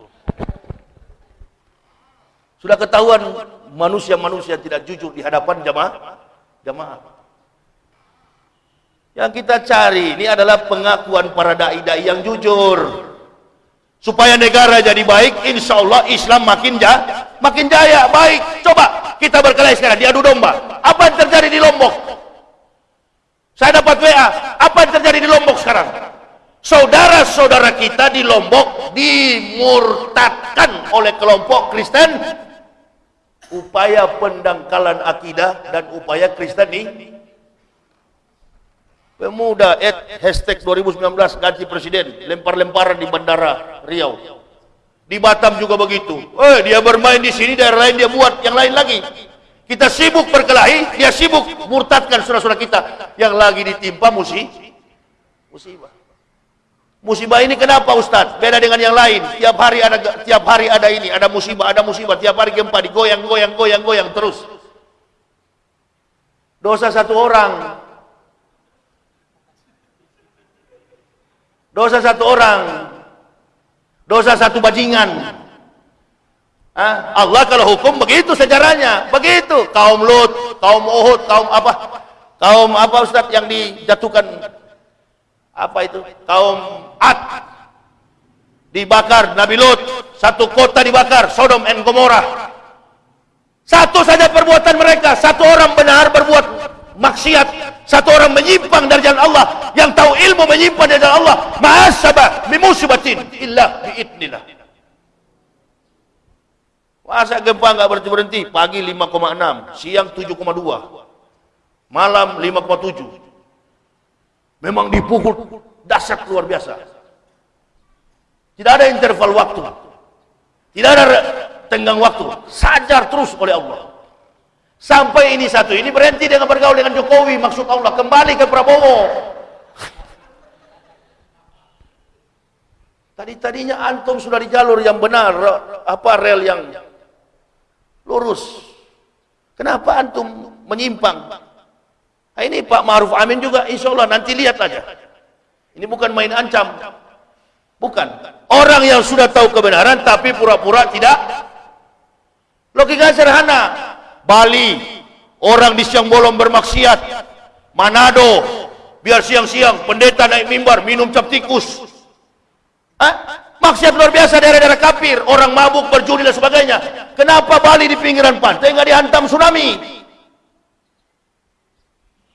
sudah ketahuan manusia-manusia tidak jujur di hadapan jamaah. Jamaah. Yang kita cari ini adalah pengakuan para dai-dai yang jujur. Supaya negara jadi baik, insya Allah Islam makin jaya, makin jaya, baik. Coba kita berkelahi sekarang, diadu domba. Apa yang terjadi di Lombok? Saya dapat WA, apa yang terjadi di Lombok sekarang? Saudara saudara kita di Lombok dimurtadkan oleh kelompok Kristen upaya pendangkalan akidah dan upaya Kristen ini pemuda at hashtag 2019 ganti presiden lempar-lemparan di bandara Riau. Di Batam juga begitu. Eh dia bermain di sini daerah lain dia buat yang lain lagi. Kita sibuk berkelahi dia sibuk murtadkan saudara-saudara kita. Yang lagi ditimpa musibah. Musibah musibah ini kenapa Ustaz? Beda dengan yang lain. Tiap hari ada tiap hari ada ini ada musibah ada musibah. Tiap hari gempa digoyang goyang goyang goyang terus. Dosa satu orang. Dosa satu orang. Dosa satu bajingan. Hah? Allah kalau hukum begitu sejarahnya. Begitu. Kaum Lut kaum Uhud kaum apa? Kaum apa Ustaz yang dijatuhkan apa itu? Kaum Ad. Dibakar Nabi Lut. Satu kota dibakar Sodom and Gomorrah. Satu saja perbuatan mereka. Satu orang benar berbuat maksiat. Satu orang menyimpang dari jalan Allah. Yang tahu ilmu menyimpang dari jalan Allah. Ma'asabah bimusibatin illa biidnillah. Masa gempa nggak berhenti berhenti? Pagi 5,6 siang 7,2 malam 5,7 memang dipukul. Dahsyat luar biasa. Tidak ada interval waktu. Tidak ada tenggang waktu. Sajar terus oleh Allah. Sampai ini satu. Ini berhenti dengan bergaul dengan Jokowi. Maksud Allah kembali ke Prabowo. Tadi-tadinya antum sudah di jalur yang benar, apa rel yang lurus. Kenapa antum menyimpang? Nah, ini Pak Maruf Amin juga insya Allah nanti lihat aja. Ini bukan main ancam. Bukan. Orang yang sudah tahu kebenaran tapi pura-pura tidak. Logika sederhana. Bali orang di siang bolong bermaksiat Manado biar siang-siang pendeta naik mimbar minum cap tikus Hah? maksiat luar biasa daerah-daerah kafir orang mabuk berjudi dan sebagainya kenapa Bali di pinggiran pantai nggak dihantam tsunami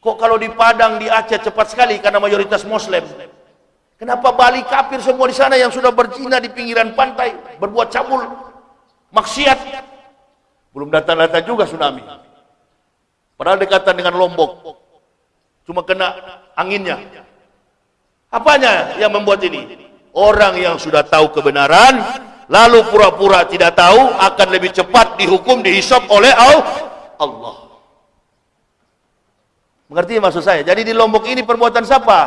kok kalau di Padang di Aceh cepat sekali karena mayoritas muslim kenapa Bali kafir semua di sana yang sudah berzina di pinggiran pantai berbuat cabul maksiat belum datang-datang juga tsunami. Padahal dekatan dengan Lombok. Cuma kena anginnya. Apanya yang membuat ini? Orang yang sudah tahu kebenaran, lalu pura-pura tidak tahu, akan lebih cepat dihukum, dihisap oleh Allah. Mengerti maksud saya? Jadi di Lombok ini perbuatan siapa?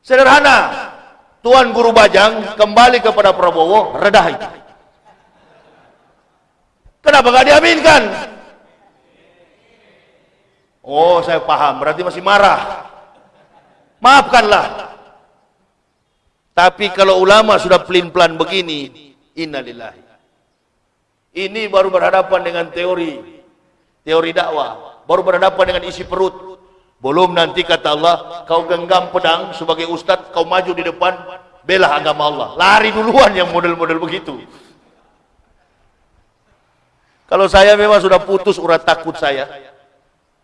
Sederhana. Tuan Guru Bajang kembali kepada Prabowo, redah itu. Kenapa gak diaminkan? Oh, saya paham. Berarti masih marah. Maafkanlah. Tapi kalau ulama sudah pelin-pelan begini, innalillahi. Ini baru berhadapan dengan teori teori dakwah, baru berhadapan dengan isi perut. Belum nanti kata Allah, kau genggam pedang sebagai ustaz, kau maju di depan, bela agama Allah. Lari duluan yang model-model begitu. Kalau saya memang sudah putus urat takut saya.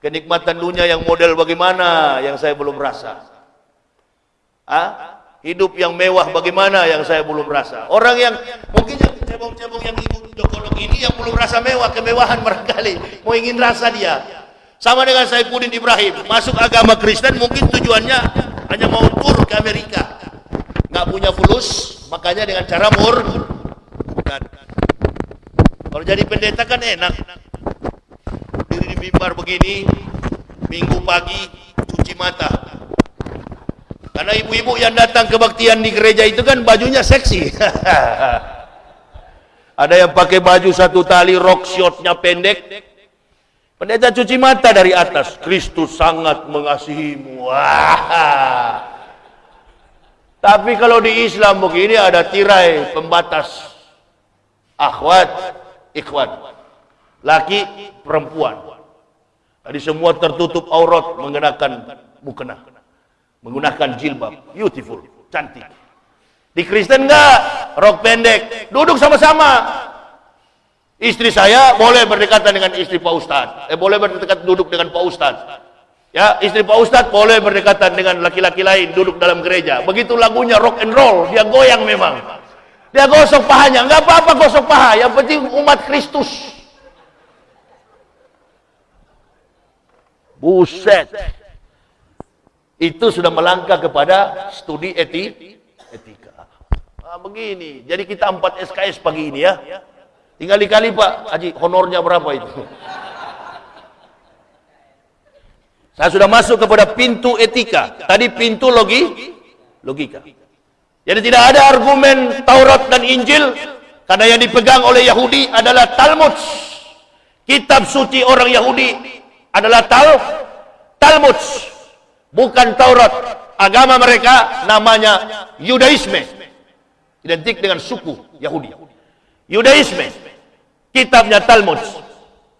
Kenikmatan dunia yang model bagaimana yang saya belum rasa. Ah, hidup yang mewah bagaimana yang saya belum rasa. Orang yang mungkin yang cebong-cebong yang ikut jokolog ini yang belum rasa mewah, kemewahan barangkali. Mau ingin rasa dia. Sama dengan saya Pudin Ibrahim, masuk agama Kristen mungkin tujuannya hanya mau tur ke Amerika. Nggak punya fulus, makanya dengan cara mur kalau jadi pendeta kan enak. Diri di mimbar begini, minggu pagi cuci mata. Karena ibu-ibu yang datang kebaktian di gereja itu kan bajunya seksi. *laughs* Ada yang pakai baju satu tali rok shortnya pendek. Pendeta cuci mata dari atas. Kristus sangat mengasihimu. Wah. *laughs* Tapi kalau di Islam begini ada tirai pembatas. Akhwat, ikhwan laki perempuan jadi semua tertutup aurat mengenakan mukena menggunakan jilbab beautiful cantik di Kristen enggak rok pendek duduk sama-sama istri saya boleh berdekatan dengan istri Pak Ustad eh boleh berdekat duduk dengan Pak Ustad Ya, istri Pak Ustadz boleh berdekatan dengan laki-laki lain duduk dalam gereja. Begitu lagunya rock and roll, dia goyang memang. Dia gosok pahanya, enggak apa-apa gosok paha, yang penting umat Kristus. Buset. Itu sudah melangkah kepada studi eti, etika. Nah, begini, jadi kita empat SKS pagi ini ya. Tinggal dikali Pak Haji, honornya berapa itu? Saya sudah masuk kepada pintu etika. Tadi pintu logi, logika. Jadi tidak ada argumen Taurat dan Injil karena yang dipegang oleh Yahudi adalah Talmud. Kitab suci orang Yahudi adalah Tal Talmud, bukan Taurat. Agama mereka namanya Yudaisme. Identik dengan suku Yahudi. Yudaisme. Kitabnya Talmud.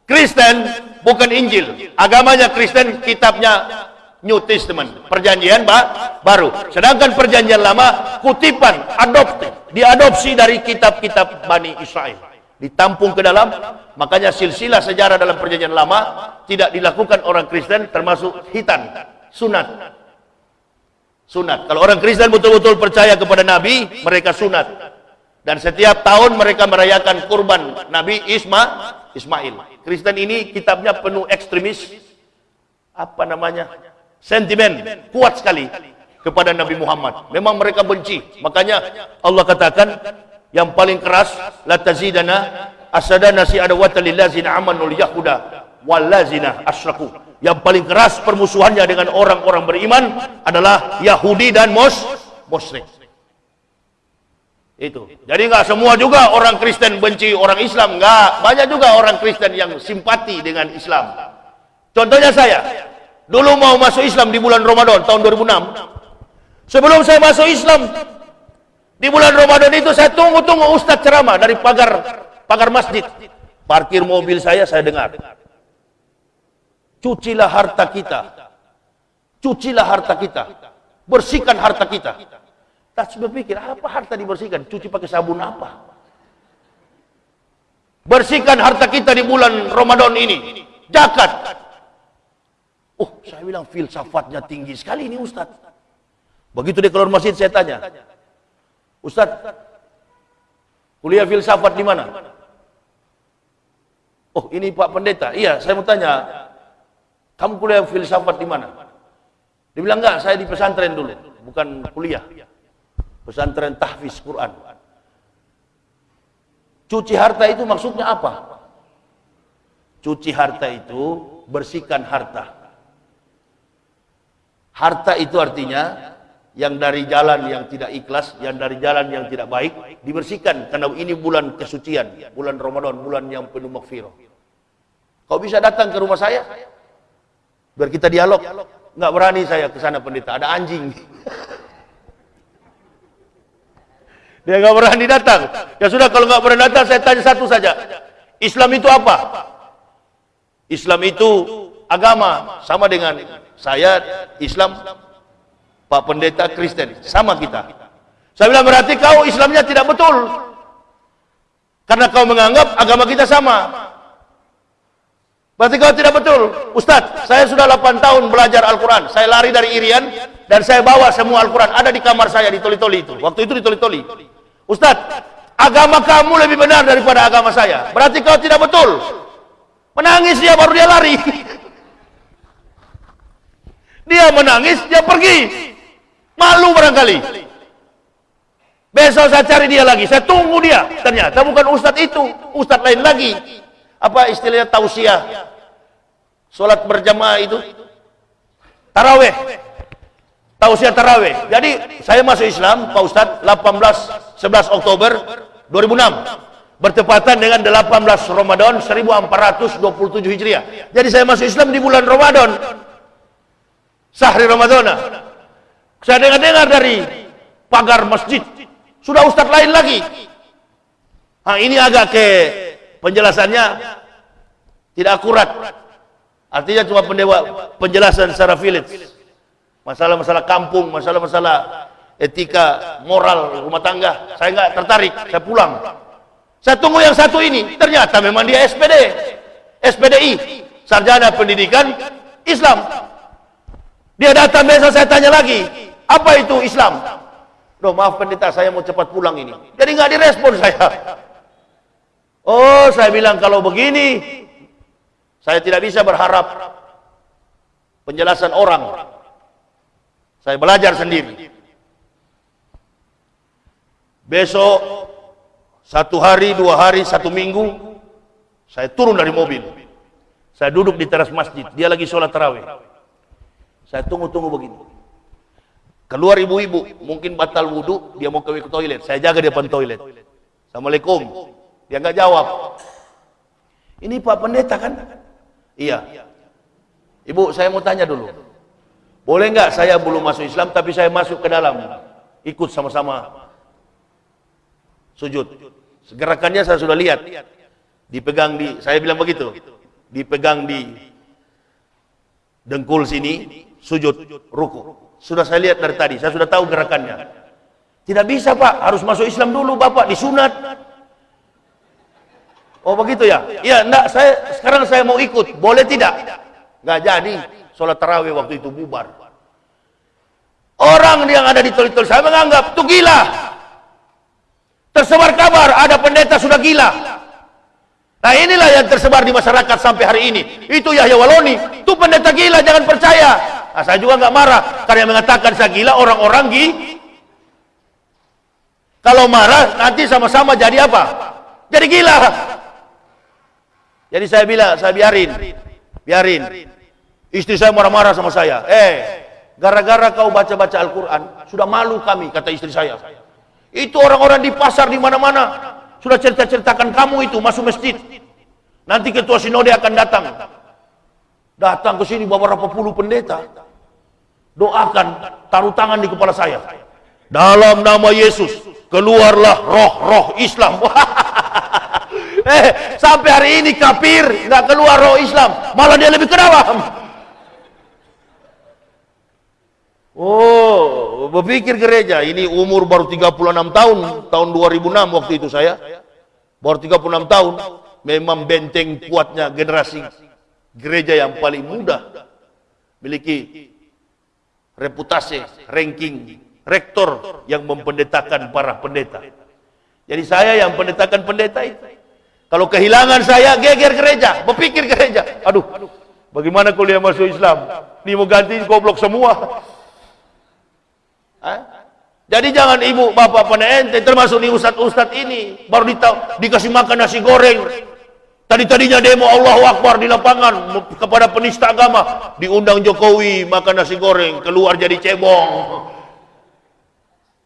Kristen bukan Injil. Agamanya Kristen, kitabnya New Testament, perjanjian ba baru. Sedangkan perjanjian lama kutipan, adopsi, diadopsi dari kitab-kitab Bani Israel. Ditampung ke dalam, makanya silsilah sejarah dalam perjanjian lama tidak dilakukan orang Kristen termasuk hitan, sunat. Sunat. Kalau orang Kristen betul-betul percaya kepada Nabi, mereka sunat. Dan setiap tahun mereka merayakan kurban Nabi Isma, Ismail. Kristen ini kitabnya penuh ekstremis apa namanya sentimen kuat sekali kepada Nabi Muhammad. Memang mereka benci. Makanya Allah katakan yang paling keras la tazidana asadana si adawata lillazina amanul yahuda wallazina asyraku. Yang paling keras permusuhannya dengan orang-orang beriman adalah Yahudi dan Mos musyrik. Itu. Jadi nggak semua juga orang Kristen benci orang Islam, nggak. Banyak juga orang Kristen yang simpati dengan Islam. Contohnya saya, dulu mau masuk Islam di bulan Ramadan tahun 2006. Sebelum saya masuk Islam di bulan Ramadan itu saya tunggu-tunggu Ustaz ceramah dari pagar pagar masjid. Parkir mobil saya saya dengar. Cucilah harta kita. Cucilah harta kita. Bersihkan harta kita Tak berpikir, apa harta dibersihkan? Cuci pakai sabun apa? Bersihkan harta kita di bulan Ramadan ini. Jakat. Oh, saya bilang filsafatnya tinggi sekali ini Ustaz. Begitu dia keluar masjid saya tanya. Ustaz, kuliah filsafat di mana? Oh, ini Pak Pendeta. Iya, saya mau tanya. Kamu kuliah filsafat di mana? Dia bilang enggak, saya di pesantren dulu, bukan kuliah pesantren tahfiz Quran. Cuci harta itu maksudnya apa? Cuci harta itu bersihkan harta. Harta itu artinya yang dari jalan yang tidak ikhlas, yang dari jalan yang tidak baik dibersihkan karena ini bulan kesucian, bulan Ramadan, bulan yang penuh maghfirah. Kau bisa datang ke rumah saya? Biar kita dialog. Enggak berani saya ke sana pendeta, ada anjing. *laughs* Dia nggak berani datang. Ya sudah kalau nggak berani datang, saya tanya satu saja. Islam itu apa? Islam itu agama sama dengan saya Islam Pak Pendeta Kristen sama kita. Saya bilang berarti kau Islamnya tidak betul. Karena kau menganggap agama kita sama. Berarti kau tidak betul. Ustadz, saya sudah 8 tahun belajar Al-Quran. Saya lari dari Irian dan saya bawa semua Al-Quran. Ada di kamar saya di Toli-Toli itu. Waktu itu di Toli-Toli. Ustaz, agama kamu lebih benar daripada agama saya. Berarti kau tidak betul. Menangis dia baru dia lari. *laughs* Dia menangis, dia pergi. Malu barangkali. Besok saya cari dia lagi, saya tunggu dia. Ternyata bukan ustadz itu, ustadz lain lagi. Apa istilahnya tausiah? Salat berjamaah itu. Taraweh. Tausiah taraweh. Jadi saya masuk Islam, Pak Ustadz, 18 11 Oktober 2006 bertepatan dengan 18 Ramadan 1427 Hijriah. Jadi saya masuk Islam di bulan Ramadan. Sahri Ramadan. Saya dengar-dengar dari pagar masjid. Sudah ustaz lain lagi. Nah, ini agak ke penjelasannya tidak akurat. Artinya cuma pendewa penjelasan secara village. Masalah-masalah kampung, masalah-masalah etika moral rumah tangga saya nggak tertarik saya pulang saya tunggu yang satu ini ternyata memang dia SPD SPDI sarjana pendidikan Islam Dia datang biasa saya tanya lagi, apa itu Islam? Loh maaf pendeta, saya mau cepat pulang ini. Jadi nggak direspon saya. Oh, saya bilang kalau begini, saya tidak bisa berharap penjelasan orang. Saya belajar sendiri. Besok, satu hari, dua hari, satu minggu, saya turun dari mobil. Saya duduk di teras masjid. Dia lagi sholat tarawih. Saya tunggu-tunggu begini. Keluar ibu-ibu, mungkin batal wudhu, dia mau ke toilet. Saya jaga di depan toilet. Assalamualaikum. Dia nggak jawab. Ini Pak Pendeta kan? Iya. Ibu, saya mau tanya dulu. Boleh nggak saya belum masuk Islam, tapi saya masuk ke dalam, ikut sama-sama sujud. Gerakannya saya sudah lihat, dipegang di, saya bilang begitu, dipegang di dengkul sini, sujud, ruku. Sudah saya lihat dari tadi, saya sudah tahu gerakannya. Tidak bisa Pak, harus masuk Islam dulu Bapak, disunat. Oh begitu ya? Iya, enggak, saya sekarang saya mau ikut, boleh tidak? Enggak jadi, sholat tarawih waktu itu bubar. Orang yang ada di tol-tol saya menganggap itu gila. Tersebar kabar ada pendeta sudah gila. Nah inilah yang tersebar di masyarakat sampai hari ini. Itu Yahya Waloni. Itu pendeta gila, jangan percaya. Nah, saya juga nggak marah karena yang mengatakan saya gila orang-orang gi. Kalau marah nanti sama-sama jadi apa? Jadi gila. Jadi saya bilang, saya biarin, biarin. Istri saya marah-marah sama saya. Eh, gara-gara kau baca-baca Al-Quran, sudah malu kami, kata istri saya. Itu orang-orang di pasar di mana-mana sudah cerita-ceritakan kamu itu masuk masjid. Nanti ketua sinode akan datang. Datang ke sini beberapa puluh pendeta. Doakan, taruh tangan di kepala saya. Dalam nama Yesus, keluarlah roh-roh Islam. *laughs* eh, sampai hari ini kafir, nggak keluar roh Islam. Malah dia lebih kenapa? Oh, berpikir gereja, ini umur baru 36 tahun, tahun 2006 waktu itu saya. Baru 36 tahun, memang benteng kuatnya generasi gereja yang paling muda. Miliki reputasi, ranking, rektor yang mempendetakan para pendeta. Jadi saya yang pendetakan pendeta itu. Kalau kehilangan saya, geger gereja, berpikir gereja. Aduh, bagaimana kuliah masuk Islam? Ini mau ganti goblok semua. Jadi jangan ibu, bapak, pada ente, termasuk nih ustad-ustad ini, baru ditahu, dikasih makan nasi goreng. Tadi-tadinya demo Allah Akbar di lapangan kepada penista agama, diundang Jokowi makan nasi goreng, keluar jadi cebong.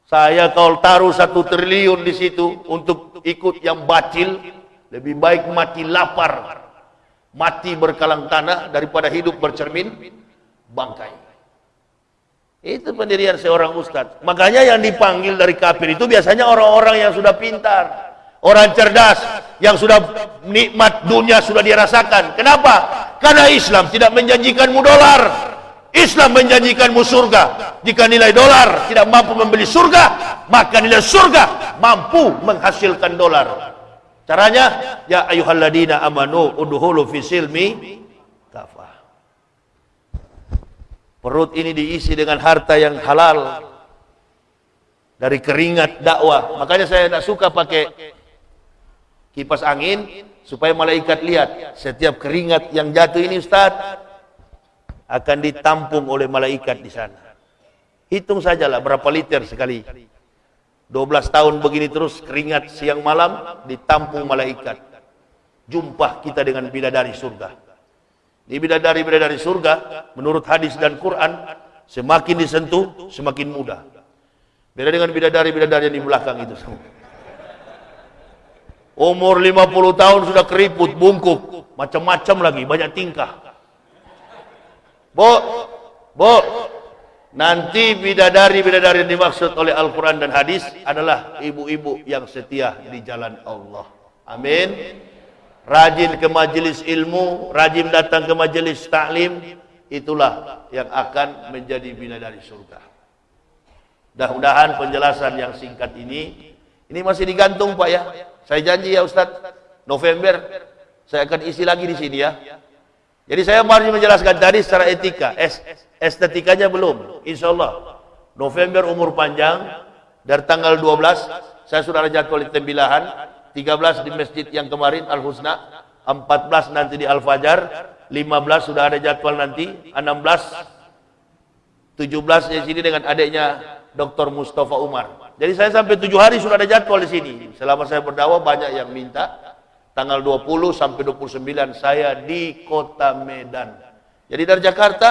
Saya kalau taruh satu triliun di situ untuk ikut yang bacil, lebih baik mati lapar, mati berkalang tanah daripada hidup bercermin bangkai. Itu pendirian seorang ustadz. Makanya yang dipanggil dari kafir itu biasanya orang-orang yang sudah pintar. Orang cerdas. Yang sudah nikmat dunia sudah dirasakan. Kenapa? Karena Islam tidak menjanjikanmu dolar. Islam menjanjikanmu surga. Jika nilai dolar tidak mampu membeli surga, maka nilai surga mampu menghasilkan dolar. Caranya, ya ayuhalladina amanu uduhulu fisilmi Perut ini diisi dengan harta yang halal dari keringat dakwah. Makanya saya tidak suka pakai kipas angin supaya malaikat lihat setiap keringat yang jatuh ini Ustaz akan ditampung oleh malaikat di sana. Hitung sajalah berapa liter sekali. 12 tahun begini terus keringat siang malam ditampung malaikat. Jumpa kita dengan bidadari surga. Di bidadari-bidadari surga, menurut hadis dan Quran, semakin disentuh, semakin mudah. Beda dengan bidadari-bidadari yang di belakang itu semua. Umur 50 tahun sudah keriput, bungkuk, macam-macam lagi, banyak tingkah. Bo, bo, nanti bidadari-bidadari yang dimaksud oleh Al-Quran dan hadis adalah ibu-ibu yang setia di jalan Allah. Amin rajin ke majelis ilmu, rajin datang ke majelis taklim, itulah yang akan menjadi bidadari surga. Mudah-mudahan penjelasan yang singkat ini, ini masih digantung Pak ya. Saya janji ya Ustadz, November saya akan isi lagi di sini ya. Jadi saya mari menjelaskan tadi secara etika, es, estetikanya belum. Insya Allah November umur panjang dari tanggal 12 saya sudah ada jadwal Tembilahan, 13 di masjid yang kemarin Al Husna, 14 nanti di Al Fajar, 15 sudah ada jadwal nanti, 16 17 di sini dengan adiknya Dr. Mustafa Umar. Jadi saya sampai 7 hari sudah ada jadwal di sini. Selama saya berdakwah banyak yang minta tanggal 20 sampai 29 saya di kota Medan. Jadi dari Jakarta,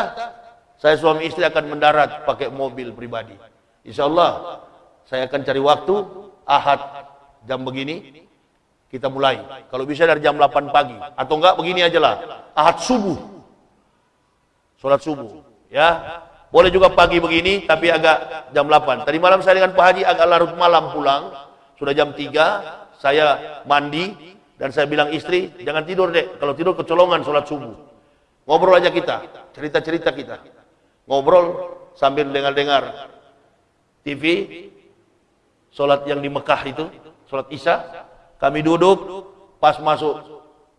saya suami istri akan mendarat pakai mobil pribadi. Insya Allah, saya akan cari waktu, ahad jam begini, kita mulai. Kalau bisa dari jam 8 pagi. Atau enggak begini aja lah, ahad subuh. Sholat subuh. Ya, boleh juga pagi begini, tapi agak jam 8. Tadi malam saya dengan Pak Haji agak larut malam pulang. Sudah jam 3, saya mandi, dan saya bilang istri, jangan tidur dek. Kalau tidur kecolongan sholat subuh. Ngobrol aja kita, cerita-cerita kita. Ngobrol sambil dengar-dengar TV, sholat yang di Mekah itu, sholat Isya. Kami duduk, pas masuk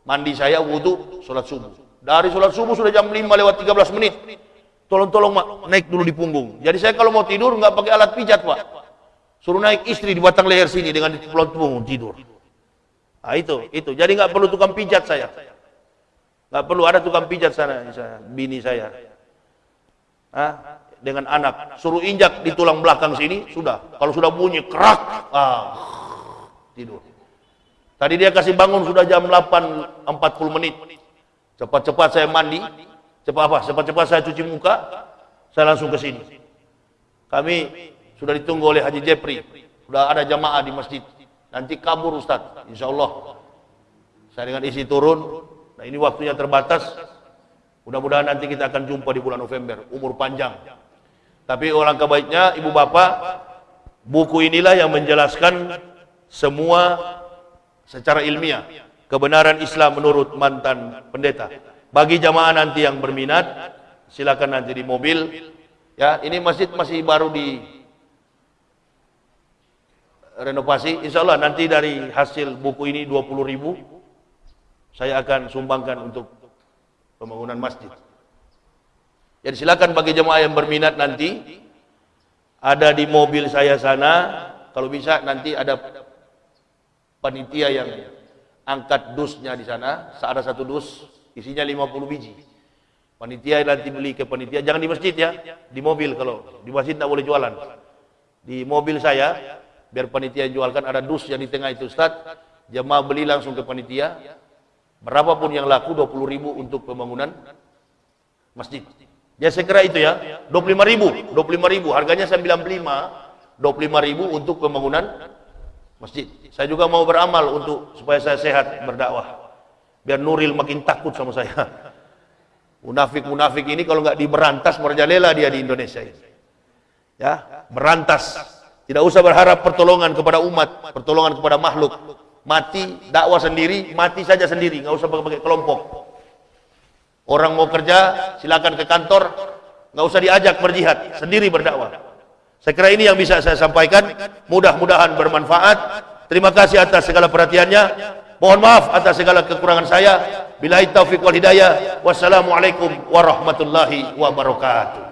mandi saya, wudhu, sholat subuh. Dari sholat subuh sudah jam 5 lewat 13 menit. Tolong-tolong naik dulu di punggung. Jadi saya kalau mau tidur nggak pakai alat pijat pak. Suruh naik istri di batang leher sini dengan di punggung tidur. Ah itu, itu. Jadi nggak perlu tukang pijat saya. Nggak perlu ada tukang pijat sana, saya, bini saya. Ah, dengan anak, suruh injak di tulang belakang sini, sudah. Kalau sudah bunyi kerak, ah, tidur. Tadi dia kasih bangun sudah jam 8.40 menit. Cepat-cepat saya mandi, cepat apa? Cepat-cepat saya cuci muka, saya langsung ke sini. Kami sudah ditunggu oleh Haji Jepri, sudah ada jamaah di masjid. Nanti kabur Ustaz, insya Allah. Saya dengan isi turun, nah ini waktunya terbatas. Mudah-mudahan nanti kita akan jumpa di bulan November, umur panjang. Tapi orang kebaiknya, ibu bapak, buku inilah yang menjelaskan semua secara ilmiah kebenaran Islam menurut mantan pendeta. Bagi jamaah nanti yang berminat, silakan nanti di mobil. Ya, ini masjid masih baru di renovasi. Insya Allah nanti dari hasil buku ini 20 ribu, saya akan sumbangkan untuk pembangunan masjid. Jadi silakan bagi jemaah yang berminat nanti, ada di mobil saya sana, kalau bisa nanti ada panitia yang angkat dusnya di sana, ada satu dus, isinya 50 biji. Panitia nanti beli ke panitia, jangan di masjid ya, di mobil kalau di masjid tidak boleh jualan. Di mobil saya, biar panitia jualkan ada dus yang di tengah itu Ustaz. Jemaah beli langsung ke panitia. Berapapun yang laku 20 ribu untuk pembangunan masjid. Ya saya kira itu ya. 25 ribu 25 ribu. Harganya 95 25 ribu untuk pembangunan masjid. Saya juga mau beramal untuk supaya saya sehat berdakwah. Biar Nuril makin takut sama saya. *laughs* Munafik-munafik ini kalau nggak diberantas merajalela dia di Indonesia ini. Ya berantas. Tidak usah berharap pertolongan kepada umat, pertolongan kepada makhluk. Mati dakwah sendiri, mati saja sendiri, nggak usah pakai kelompok. Orang mau kerja, silakan ke kantor, nggak usah diajak berjihad, sendiri berdakwah. Saya kira ini yang bisa saya sampaikan. Mudah-mudahan bermanfaat. Terima kasih atas segala perhatiannya. Mohon maaf atas segala kekurangan saya. Bila taufiq wal hidayah. Wassalamualaikum warahmatullahi wabarakatuh.